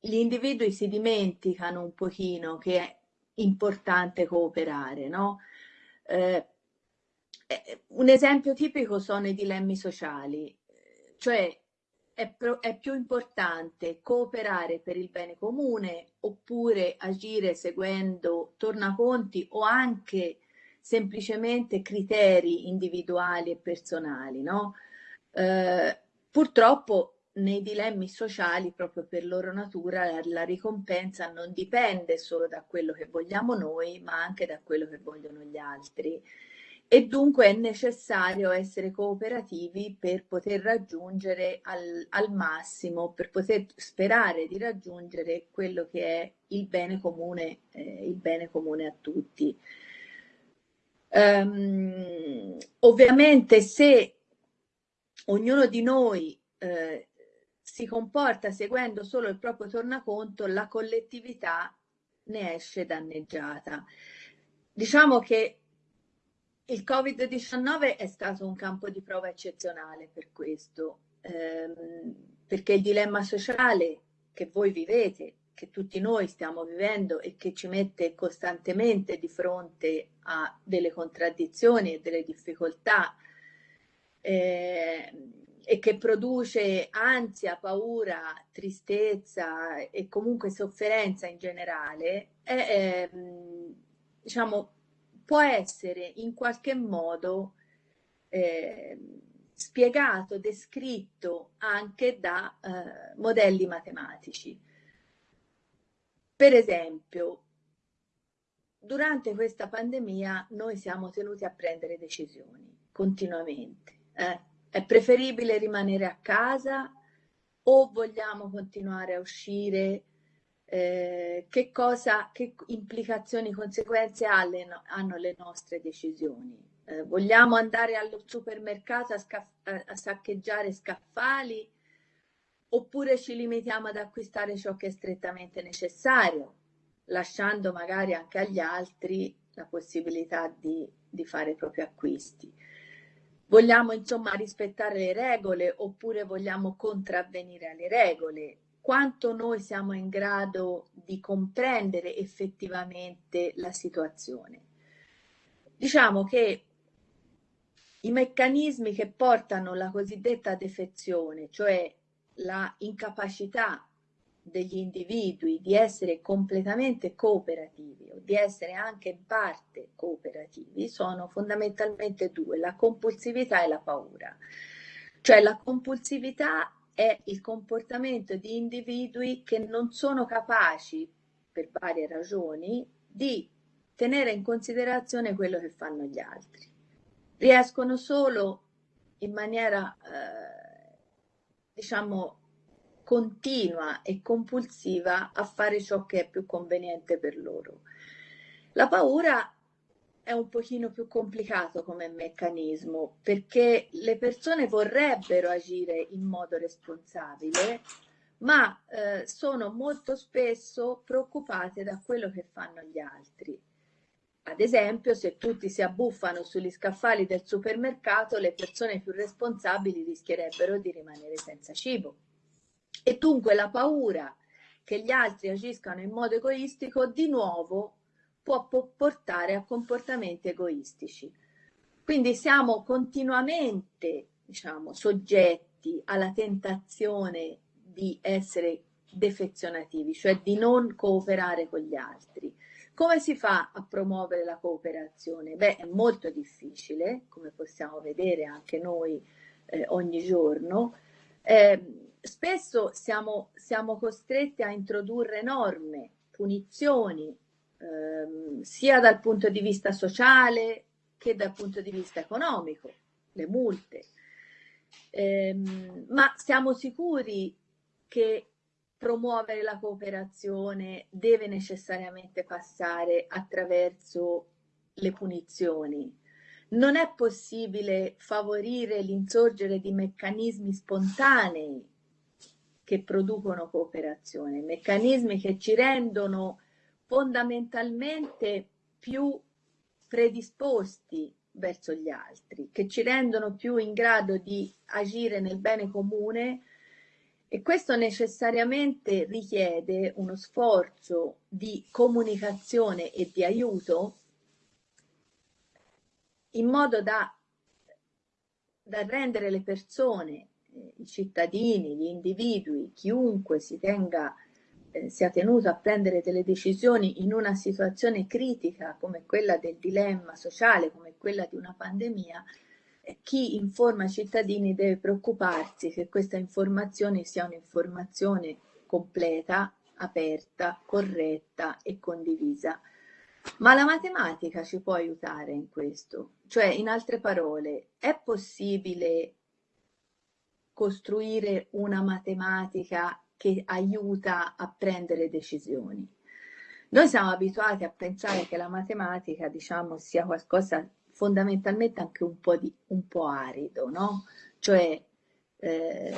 gli individui si dimenticano un pochino che è importante cooperare, no? Eh, eh, un esempio tipico sono i dilemmi sociali, cioè è, pro- è più importante cooperare per il bene comune oppure agire seguendo tornaconti o anche semplicemente criteri individuali e personali, no? Eh, purtroppo nei dilemmi sociali, proprio per loro natura, la ricompensa non dipende solo da quello che vogliamo noi, ma anche da quello che vogliono gli altri. E dunque è necessario essere cooperativi per poter raggiungere al, al massimo, per poter sperare di raggiungere quello che è il bene comune, eh, il bene comune a tutti. Um, ovviamente se ognuno di noi eh, si comporta seguendo solo il proprio tornaconto, la collettività ne esce danneggiata. Diciamo che il Covid-19 è stato un campo di prova eccezionale per questo, ehm, perché il dilemma sociale che voi vivete, che tutti noi stiamo vivendo e che ci mette costantemente di fronte a delle contraddizioni e delle difficoltà, eh, e che produce ansia, paura, tristezza e comunque sofferenza in generale, è, eh, diciamo, può essere in qualche modo eh, spiegato, descritto anche da eh, modelli matematici. Per esempio, durante questa pandemia noi siamo tenuti a prendere decisioni continuamente. Eh? È preferibile rimanere a casa o vogliamo continuare a uscire? Eh, che cosa, che implicazioni, conseguenze ha le, hanno le nostre decisioni? Eh, vogliamo andare allo supermercato a, scaff- a saccheggiare scaffali oppure ci limitiamo ad acquistare ciò che è strettamente necessario, lasciando magari anche agli altri la possibilità di, di fare i propri acquisti? Vogliamo insomma rispettare le regole oppure vogliamo contravvenire alle regole? Quanto noi siamo in grado di comprendere effettivamente la situazione? Diciamo che i meccanismi che portano la cosiddetta defezione, cioè la incapacità degli individui di essere completamente cooperativi o di essere anche in parte cooperativi sono fondamentalmente due, la compulsività e la paura. Cioè la compulsività è il comportamento di individui che non sono capaci, per varie ragioni, di tenere in considerazione quello che fanno gli altri. Riescono solo in maniera, eh, diciamo, continua e compulsiva a fare ciò che è più conveniente per loro. La paura è un pochino più complicato come meccanismo perché le persone vorrebbero agire in modo responsabile, ma eh, sono molto spesso preoccupate da quello che fanno gli altri. Ad esempio, se tutti si abbuffano sugli scaffali del supermercato, le persone più responsabili rischierebbero di rimanere senza cibo. E dunque la paura che gli altri agiscano in modo egoistico di nuovo può portare a comportamenti egoistici. Quindi siamo continuamente, diciamo, soggetti alla tentazione di essere defezionativi, cioè di non cooperare con gli altri. Come si fa a promuovere la cooperazione? Beh, è molto difficile, come possiamo vedere anche noi eh, ogni giorno. Eh, spesso siamo, siamo costretti a introdurre norme, punizioni, ehm, sia dal punto di vista sociale che dal punto di vista economico, le multe. Ehm, ma siamo sicuri che promuovere la cooperazione deve necessariamente passare attraverso le punizioni? Non è possibile favorire l'insorgere di meccanismi spontanei che producono cooperazione, meccanismi che ci rendono fondamentalmente più predisposti verso gli altri, che ci rendono più in grado di agire nel bene comune e questo necessariamente richiede uno sforzo di comunicazione e di aiuto in modo da, da rendere le persone i cittadini, gli individui, chiunque si tenga, eh, sia tenuto a prendere delle decisioni in una situazione critica come quella del dilemma sociale, come quella di una pandemia, chi informa i cittadini deve preoccuparsi che questa informazione sia un'informazione completa, aperta, corretta e condivisa. Ma la matematica ci può aiutare in questo, cioè in altre parole, è possibile costruire una matematica che aiuta a prendere decisioni. Noi siamo abituati a pensare che la matematica, diciamo, sia qualcosa fondamentalmente anche un po', di, un po arido, no? Cioè, eh,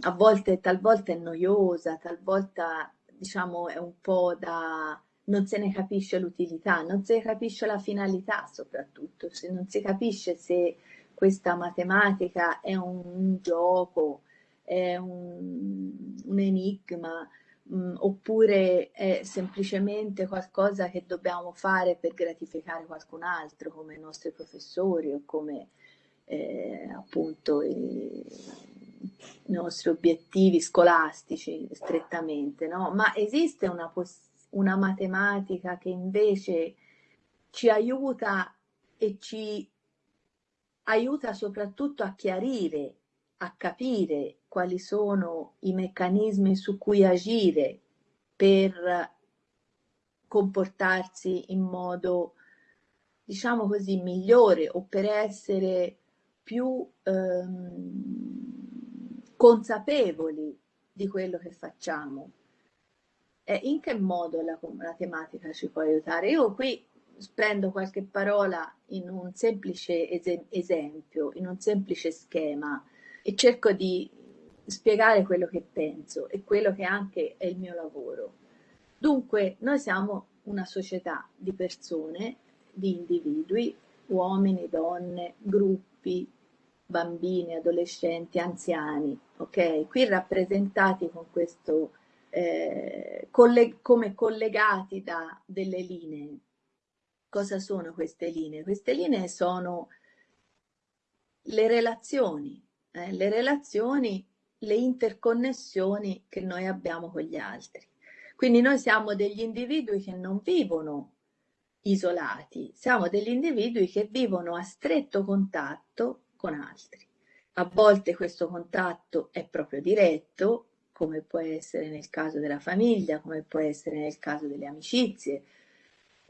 a volte, talvolta è noiosa, talvolta, diciamo, è un po' da... non se ne capisce l'utilità, non se ne capisce la finalità soprattutto, se non si capisce se questa matematica è un, gioco, è un, un enigma, mh, mm, oppure è semplicemente qualcosa che dobbiamo fare per gratificare qualcun altro, come i nostri professori o come eh, appunto i, i, nostri obiettivi scolastici strettamente, no? Ma esiste una, una matematica che invece ci aiuta e ci aiuta soprattutto a chiarire, a capire quali sono i meccanismi su cui agire per comportarsi in modo, diciamo così, migliore o per essere più ehm, consapevoli di quello che facciamo. E in che modo la, la tematica ci può aiutare? Io qui prendo qualche parola in un semplice es esempio, in un semplice schema e cerco di spiegare quello che penso e quello che anche è il mio lavoro. Dunque, noi siamo una società di persone, di individui, uomini, donne, gruppi, bambini, adolescenti, anziani, ok? Qui rappresentati con questo, eh, coll come collegati da delle linee Cosa sono queste linee? Queste linee sono le relazioni, eh, le relazioni, le interconnessioni che noi abbiamo con gli altri. Quindi noi siamo degli individui che non vivono isolati, siamo degli individui che vivono a stretto contatto con altri. A volte questo contatto è proprio diretto, come può essere nel caso della famiglia, come può essere nel caso delle amicizie,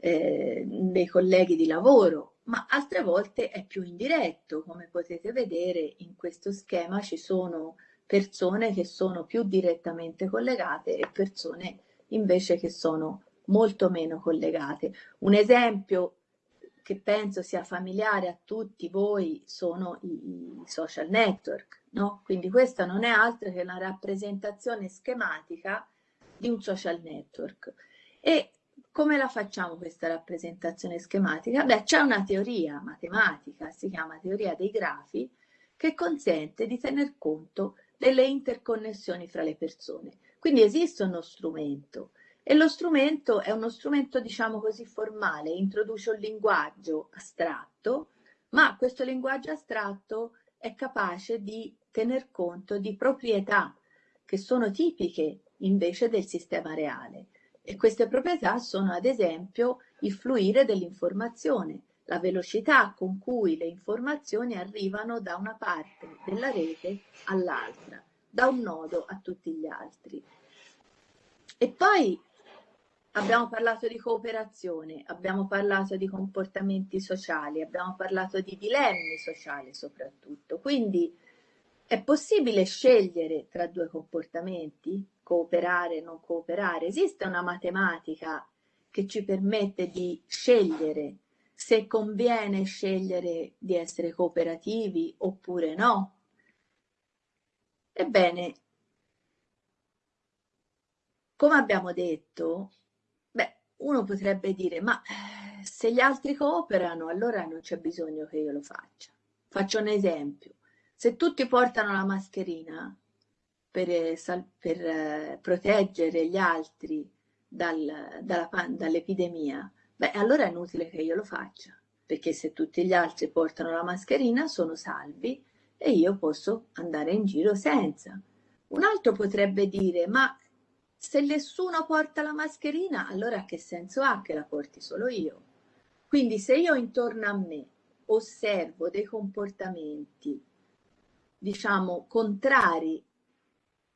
eh, dei colleghi di lavoro, ma altre volte è più indiretto. Come potete vedere in questo schema ci sono persone che sono più direttamente collegate e persone invece che sono molto meno collegate. Un esempio che penso sia familiare a tutti voi sono i, i social network, no? Quindi questa non è altro che una rappresentazione schematica di un social network. E come la facciamo questa rappresentazione schematica? Beh, c'è una teoria matematica, si chiama teoria dei grafi, che consente di tener conto delle interconnessioni fra le persone. Quindi esiste uno strumento e lo strumento è uno strumento, diciamo così, formale, introduce un linguaggio astratto, ma questo linguaggio astratto è capace di tener conto di proprietà che sono tipiche invece del sistema reale. E queste proprietà sono ad esempio il fluire dell'informazione, la velocità con cui le informazioni arrivano da una parte della rete all'altra, da un nodo a tutti gli altri. E poi abbiamo parlato di cooperazione, abbiamo parlato di comportamenti sociali, abbiamo parlato di dilemmi sociali soprattutto. Quindi è possibile scegliere tra due comportamenti? Cooperare, non cooperare? Esiste una matematica che ci permette di scegliere se conviene scegliere di essere cooperativi oppure no? Ebbene, come abbiamo detto, beh, uno potrebbe dire, ma eh, se gli altri cooperano, allora non c'è bisogno che io lo faccia. Faccio un esempio se tutti portano la mascherina per, eh, per eh, proteggere gli altri dal, dalla, dall'epidemia, beh, allora è inutile che io lo faccia, perché se tutti gli altri portano la mascherina sono salvi e io posso andare in giro senza. Un altro potrebbe dire, ma se nessuno porta la mascherina, allora che senso ha che la porti solo io? Quindi se io intorno a me osservo dei comportamenti, diciamo, contrari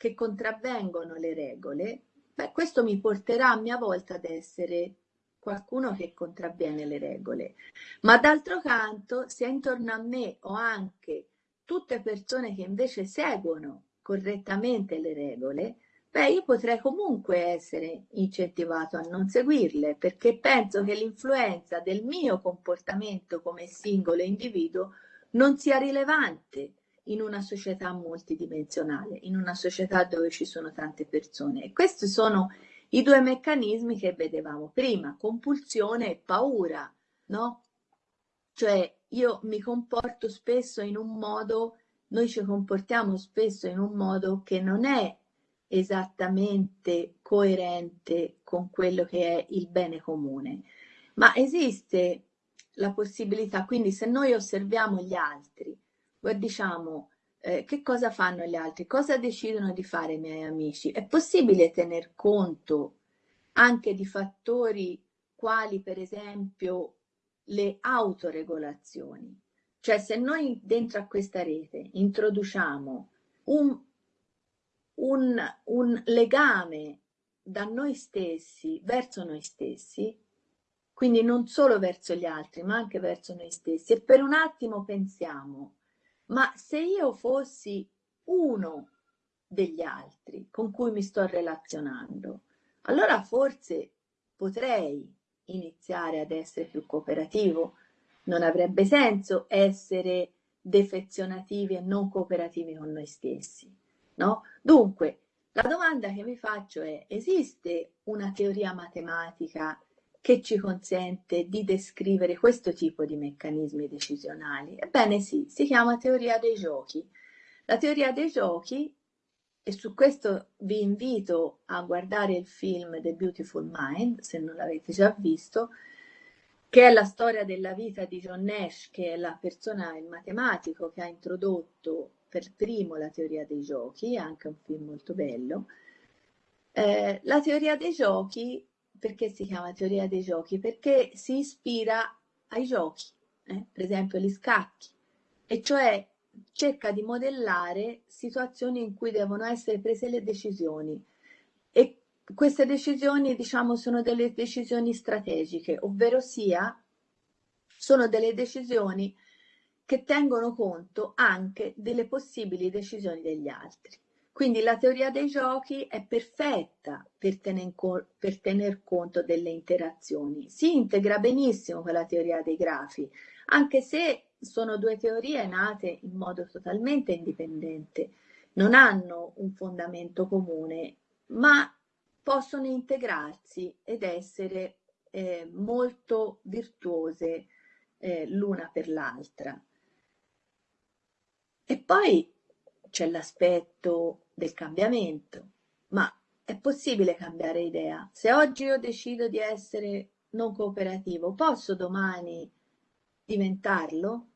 che contravvengono le regole, beh, questo mi porterà a mia volta ad essere qualcuno che contravviene le regole. Ma d'altro canto, se intorno a me ho anche tutte persone che invece seguono correttamente le regole, beh, io potrei comunque essere incentivato a non seguirle, perché penso che l'influenza del mio comportamento come singolo individuo non sia rilevante in una società multidimensionale, in una società dove ci sono tante persone. E questi sono i due meccanismi che vedevamo prima, compulsione e paura, no? Cioè io mi comporto spesso in un modo, noi ci comportiamo spesso in un modo che non è esattamente coerente con quello che è il bene comune, ma esiste la possibilità, quindi se noi osserviamo gli altri, diciamo eh, che cosa fanno gli altri, cosa decidono di fare i miei amici, è possibile tener conto anche di fattori quali per esempio le autoregolazioni. Cioè se noi dentro a questa rete introduciamo un, un, un legame da noi stessi verso noi stessi, quindi non solo verso gli altri, ma anche verso noi stessi, e per un attimo pensiamo, ma se io fossi uno degli altri con cui mi sto relazionando, allora forse potrei iniziare ad essere più cooperativo. Non avrebbe senso essere defezionativi e non cooperativi con noi stessi, no? Dunque, la domanda che mi faccio è, esiste una teoria matematica che ci consente di descrivere questo tipo di meccanismi decisionali? Ebbene sì, si chiama teoria dei giochi. La teoria dei giochi e su questo vi invito a guardare il film The Beautiful Mind, se non l'avete già visto, che è la storia della vita di John Nash, che è la persona, il matematico che ha introdotto per primo la teoria dei giochi, è anche un film molto bello. Eh, la teoria dei giochi, perché si chiama teoria dei giochi? Perché si ispira ai giochi, eh? per esempio gli scacchi, e cioè cerca di modellare situazioni in cui devono essere prese le decisioni e queste decisioni diciamo sono delle decisioni strategiche, ovvero sia sono delle decisioni che tengono conto anche delle possibili decisioni degli altri. Quindi la teoria dei giochi è perfetta per tener, per tener conto delle interazioni. Si integra benissimo con la teoria dei grafi, anche se sono due teorie nate in modo totalmente indipendente, non hanno un fondamento comune, ma possono integrarsi ed essere eh, molto virtuose eh, l'una per l'altra. E poi c'è l'aspetto del cambiamento, ma è possibile cambiare idea? Se oggi io decido di essere non cooperativo, posso domani diventarlo?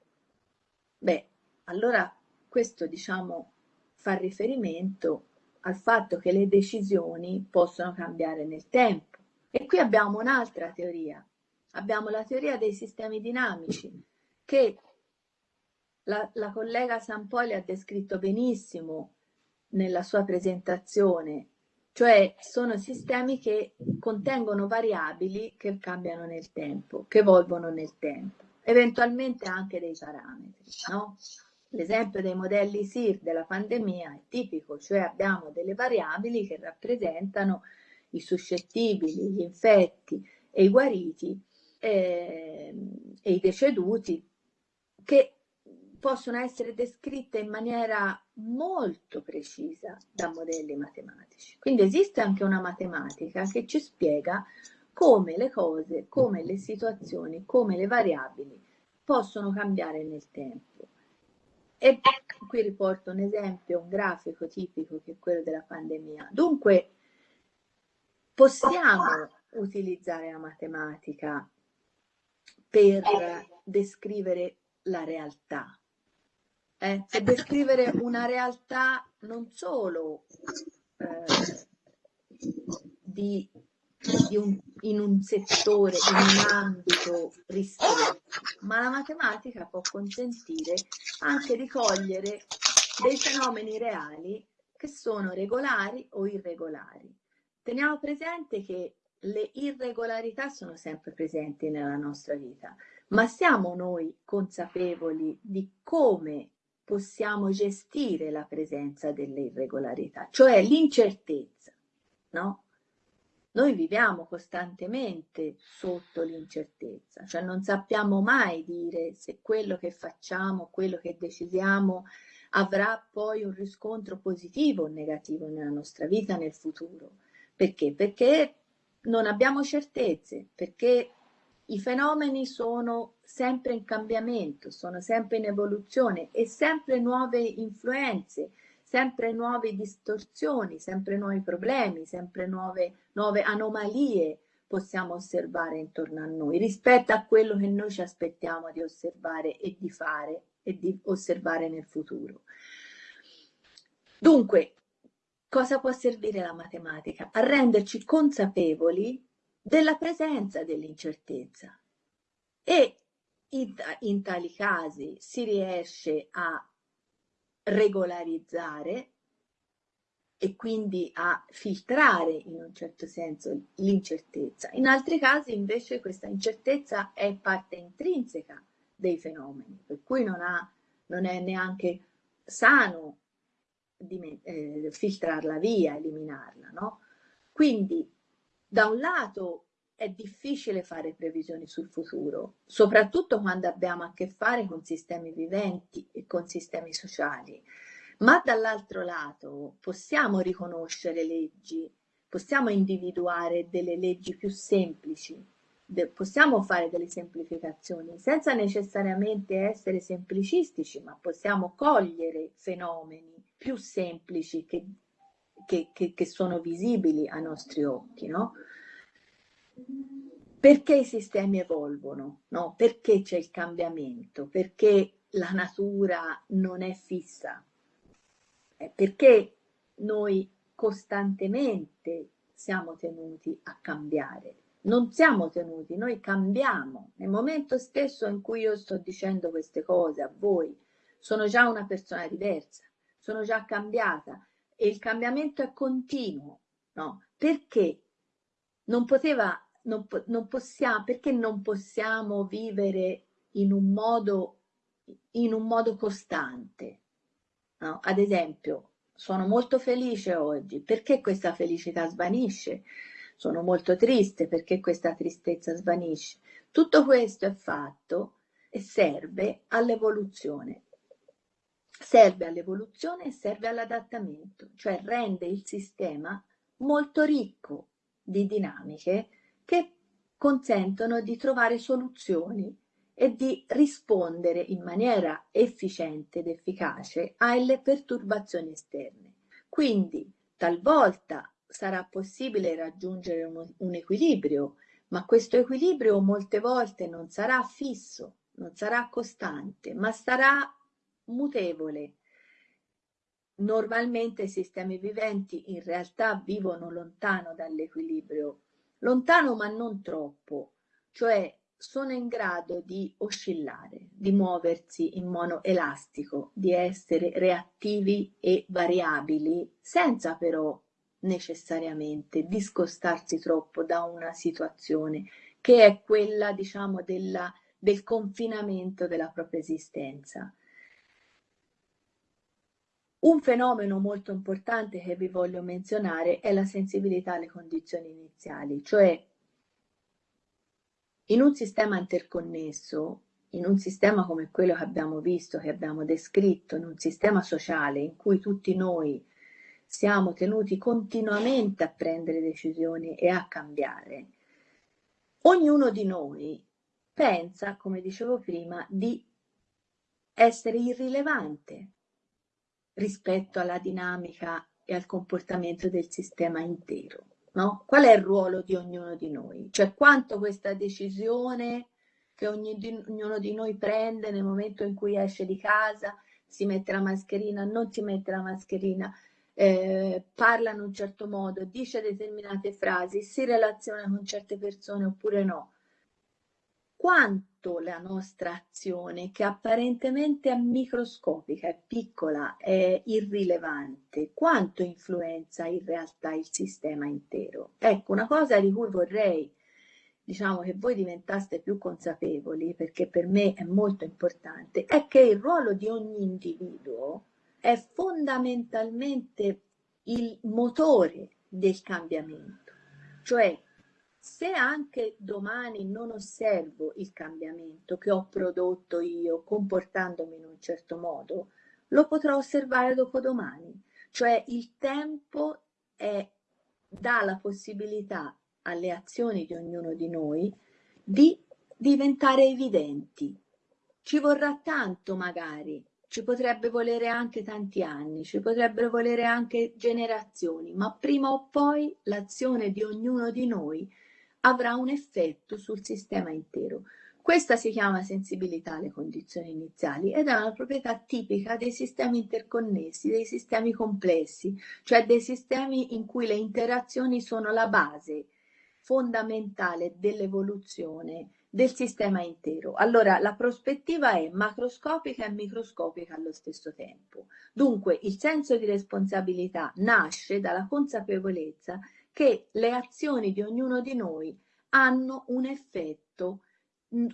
Beh, allora questo diciamo fa riferimento al fatto che le decisioni possono cambiare nel tempo. E qui abbiamo un'altra teoria, abbiamo la teoria dei sistemi dinamici che la, la collega Sampoli ha descritto benissimo nella sua presentazione, cioè sono sistemi che contengono variabili che cambiano nel tempo, che evolvono nel tempo eventualmente anche dei parametri. No? L'esempio dei modelli SIR della pandemia è tipico, cioè abbiamo delle variabili che rappresentano i suscettibili, gli infetti e i guariti eh, e i deceduti che possono essere descritte in maniera molto precisa da modelli matematici. Quindi esiste anche una matematica che ci spiega come le cose, come le situazioni, come le variabili possono cambiare nel tempo. E qui riporto un esempio, un grafico tipico che è quello della pandemia. Dunque, possiamo utilizzare la matematica per descrivere la realtà, eh? per descrivere una realtà non solo eh, di un, in un settore, in un ambito ristretto, ma la matematica può consentire anche di cogliere dei fenomeni reali che sono regolari o irregolari. Teniamo presente che le irregolarità sono sempre presenti nella nostra vita, ma siamo noi consapevoli di come possiamo gestire la presenza delle irregolarità, cioè l'incertezza, no? Noi viviamo costantemente sotto l'incertezza, cioè non sappiamo mai dire se quello che facciamo, quello che decidiamo avrà poi un riscontro positivo o negativo nella nostra vita nel futuro. Perché? Perché non abbiamo certezze, perché i fenomeni sono sempre in cambiamento, sono sempre in evoluzione e sempre nuove influenze, sempre nuove distorsioni, sempre nuovi problemi, sempre nuove, nuove anomalie possiamo osservare intorno a noi rispetto a quello che noi ci aspettiamo di osservare e di fare e di osservare nel futuro. Dunque, cosa può servire la matematica? A renderci consapevoli della presenza dell'incertezza e in, in tali casi si riesce a regolarizzare e quindi a filtrare in un certo senso l'incertezza. In altri casi invece questa incertezza è parte intrinseca dei fenomeni, per cui non, ha, non è neanche sano di, eh, filtrarla via, eliminarla. No? Quindi da un lato è difficile fare previsioni sul futuro, soprattutto quando abbiamo a che fare con sistemi viventi e con sistemi sociali, ma dall'altro lato possiamo riconoscere leggi, possiamo individuare delle leggi più semplici, possiamo fare delle semplificazioni senza necessariamente essere semplicistici, ma possiamo cogliere fenomeni più semplici che, che, che, che sono visibili ai nostri occhi, no? Perché i sistemi evolvono? No? Perché c'è il cambiamento? Perché la natura non è fissa? Eh, perché noi costantemente siamo tenuti a cambiare? Non siamo tenuti, noi cambiamo. Nel momento stesso in cui io sto dicendo queste cose a voi, sono già una persona diversa, sono già cambiata e il cambiamento è continuo. No? Perché non poteva non, non possiamo, perché non possiamo vivere in un modo, in un modo costante? No? Ad esempio, sono molto felice oggi, perché questa felicità svanisce? Sono molto triste, perché questa tristezza svanisce? Tutto questo è fatto e serve all'evoluzione. Serve all'evoluzione e serve all'adattamento, cioè rende il sistema molto ricco di dinamiche che consentono di trovare soluzioni e di rispondere in maniera efficiente ed efficace alle perturbazioni esterne. Quindi talvolta sarà possibile raggiungere un, un equilibrio, ma questo equilibrio molte volte non sarà fisso, non sarà costante, ma sarà mutevole. Normalmente i sistemi viventi in realtà vivono lontano dall'equilibrio lontano ma non troppo, cioè sono in grado di oscillare, di muoversi in modo elastico, di essere reattivi e variabili, senza però necessariamente discostarsi troppo da una situazione che è quella, diciamo, della, del confinamento della propria esistenza. Un fenomeno molto importante che vi voglio menzionare è la sensibilità alle condizioni iniziali, cioè in un sistema interconnesso, in un sistema come quello che abbiamo visto, che abbiamo descritto, in un sistema sociale in cui tutti noi siamo tenuti continuamente a prendere decisioni e a cambiare, ognuno di noi pensa, come dicevo prima, di essere irrilevante, rispetto alla dinamica e al comportamento del sistema intero. No? Qual è il ruolo di ognuno di noi? Cioè quanto questa decisione che ognuno di noi prende nel momento in cui esce di casa, si mette la mascherina, non si mette la mascherina, eh, parla in un certo modo, dice determinate frasi, si relaziona con certe persone oppure no. Quanto la nostra azione, che apparentemente è microscopica, è piccola, è irrilevante, quanto influenza in realtà il sistema intero? Ecco, una cosa di cui vorrei diciamo che voi diventaste più consapevoli, perché per me è molto importante, è che il ruolo di ogni individuo è fondamentalmente il motore del cambiamento. Cioè, se anche domani non osservo il cambiamento che ho prodotto io comportandomi in un certo modo, lo potrò osservare dopodomani. Cioè il tempo è, dà la possibilità alle azioni di ognuno di noi di diventare evidenti. Ci vorrà tanto magari, ci potrebbe volere anche tanti anni, ci potrebbero volere anche generazioni, ma prima o poi l'azione di ognuno di noi avrà un effetto sul sistema intero. Questa si chiama sensibilità alle condizioni iniziali ed è una proprietà tipica dei sistemi interconnessi, dei sistemi complessi, cioè dei sistemi in cui le interazioni sono la base fondamentale dell'evoluzione del sistema intero. Allora, la prospettiva è macroscopica e microscopica allo stesso tempo. Dunque, il senso di responsabilità nasce dalla consapevolezza che le azioni di ognuno di noi hanno un effetto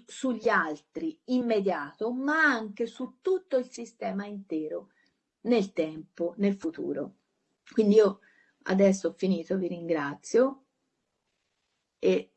sugli altri immediato, ma anche su tutto il sistema intero nel tempo, nel futuro. Quindi io adesso ho finito, vi ringrazio e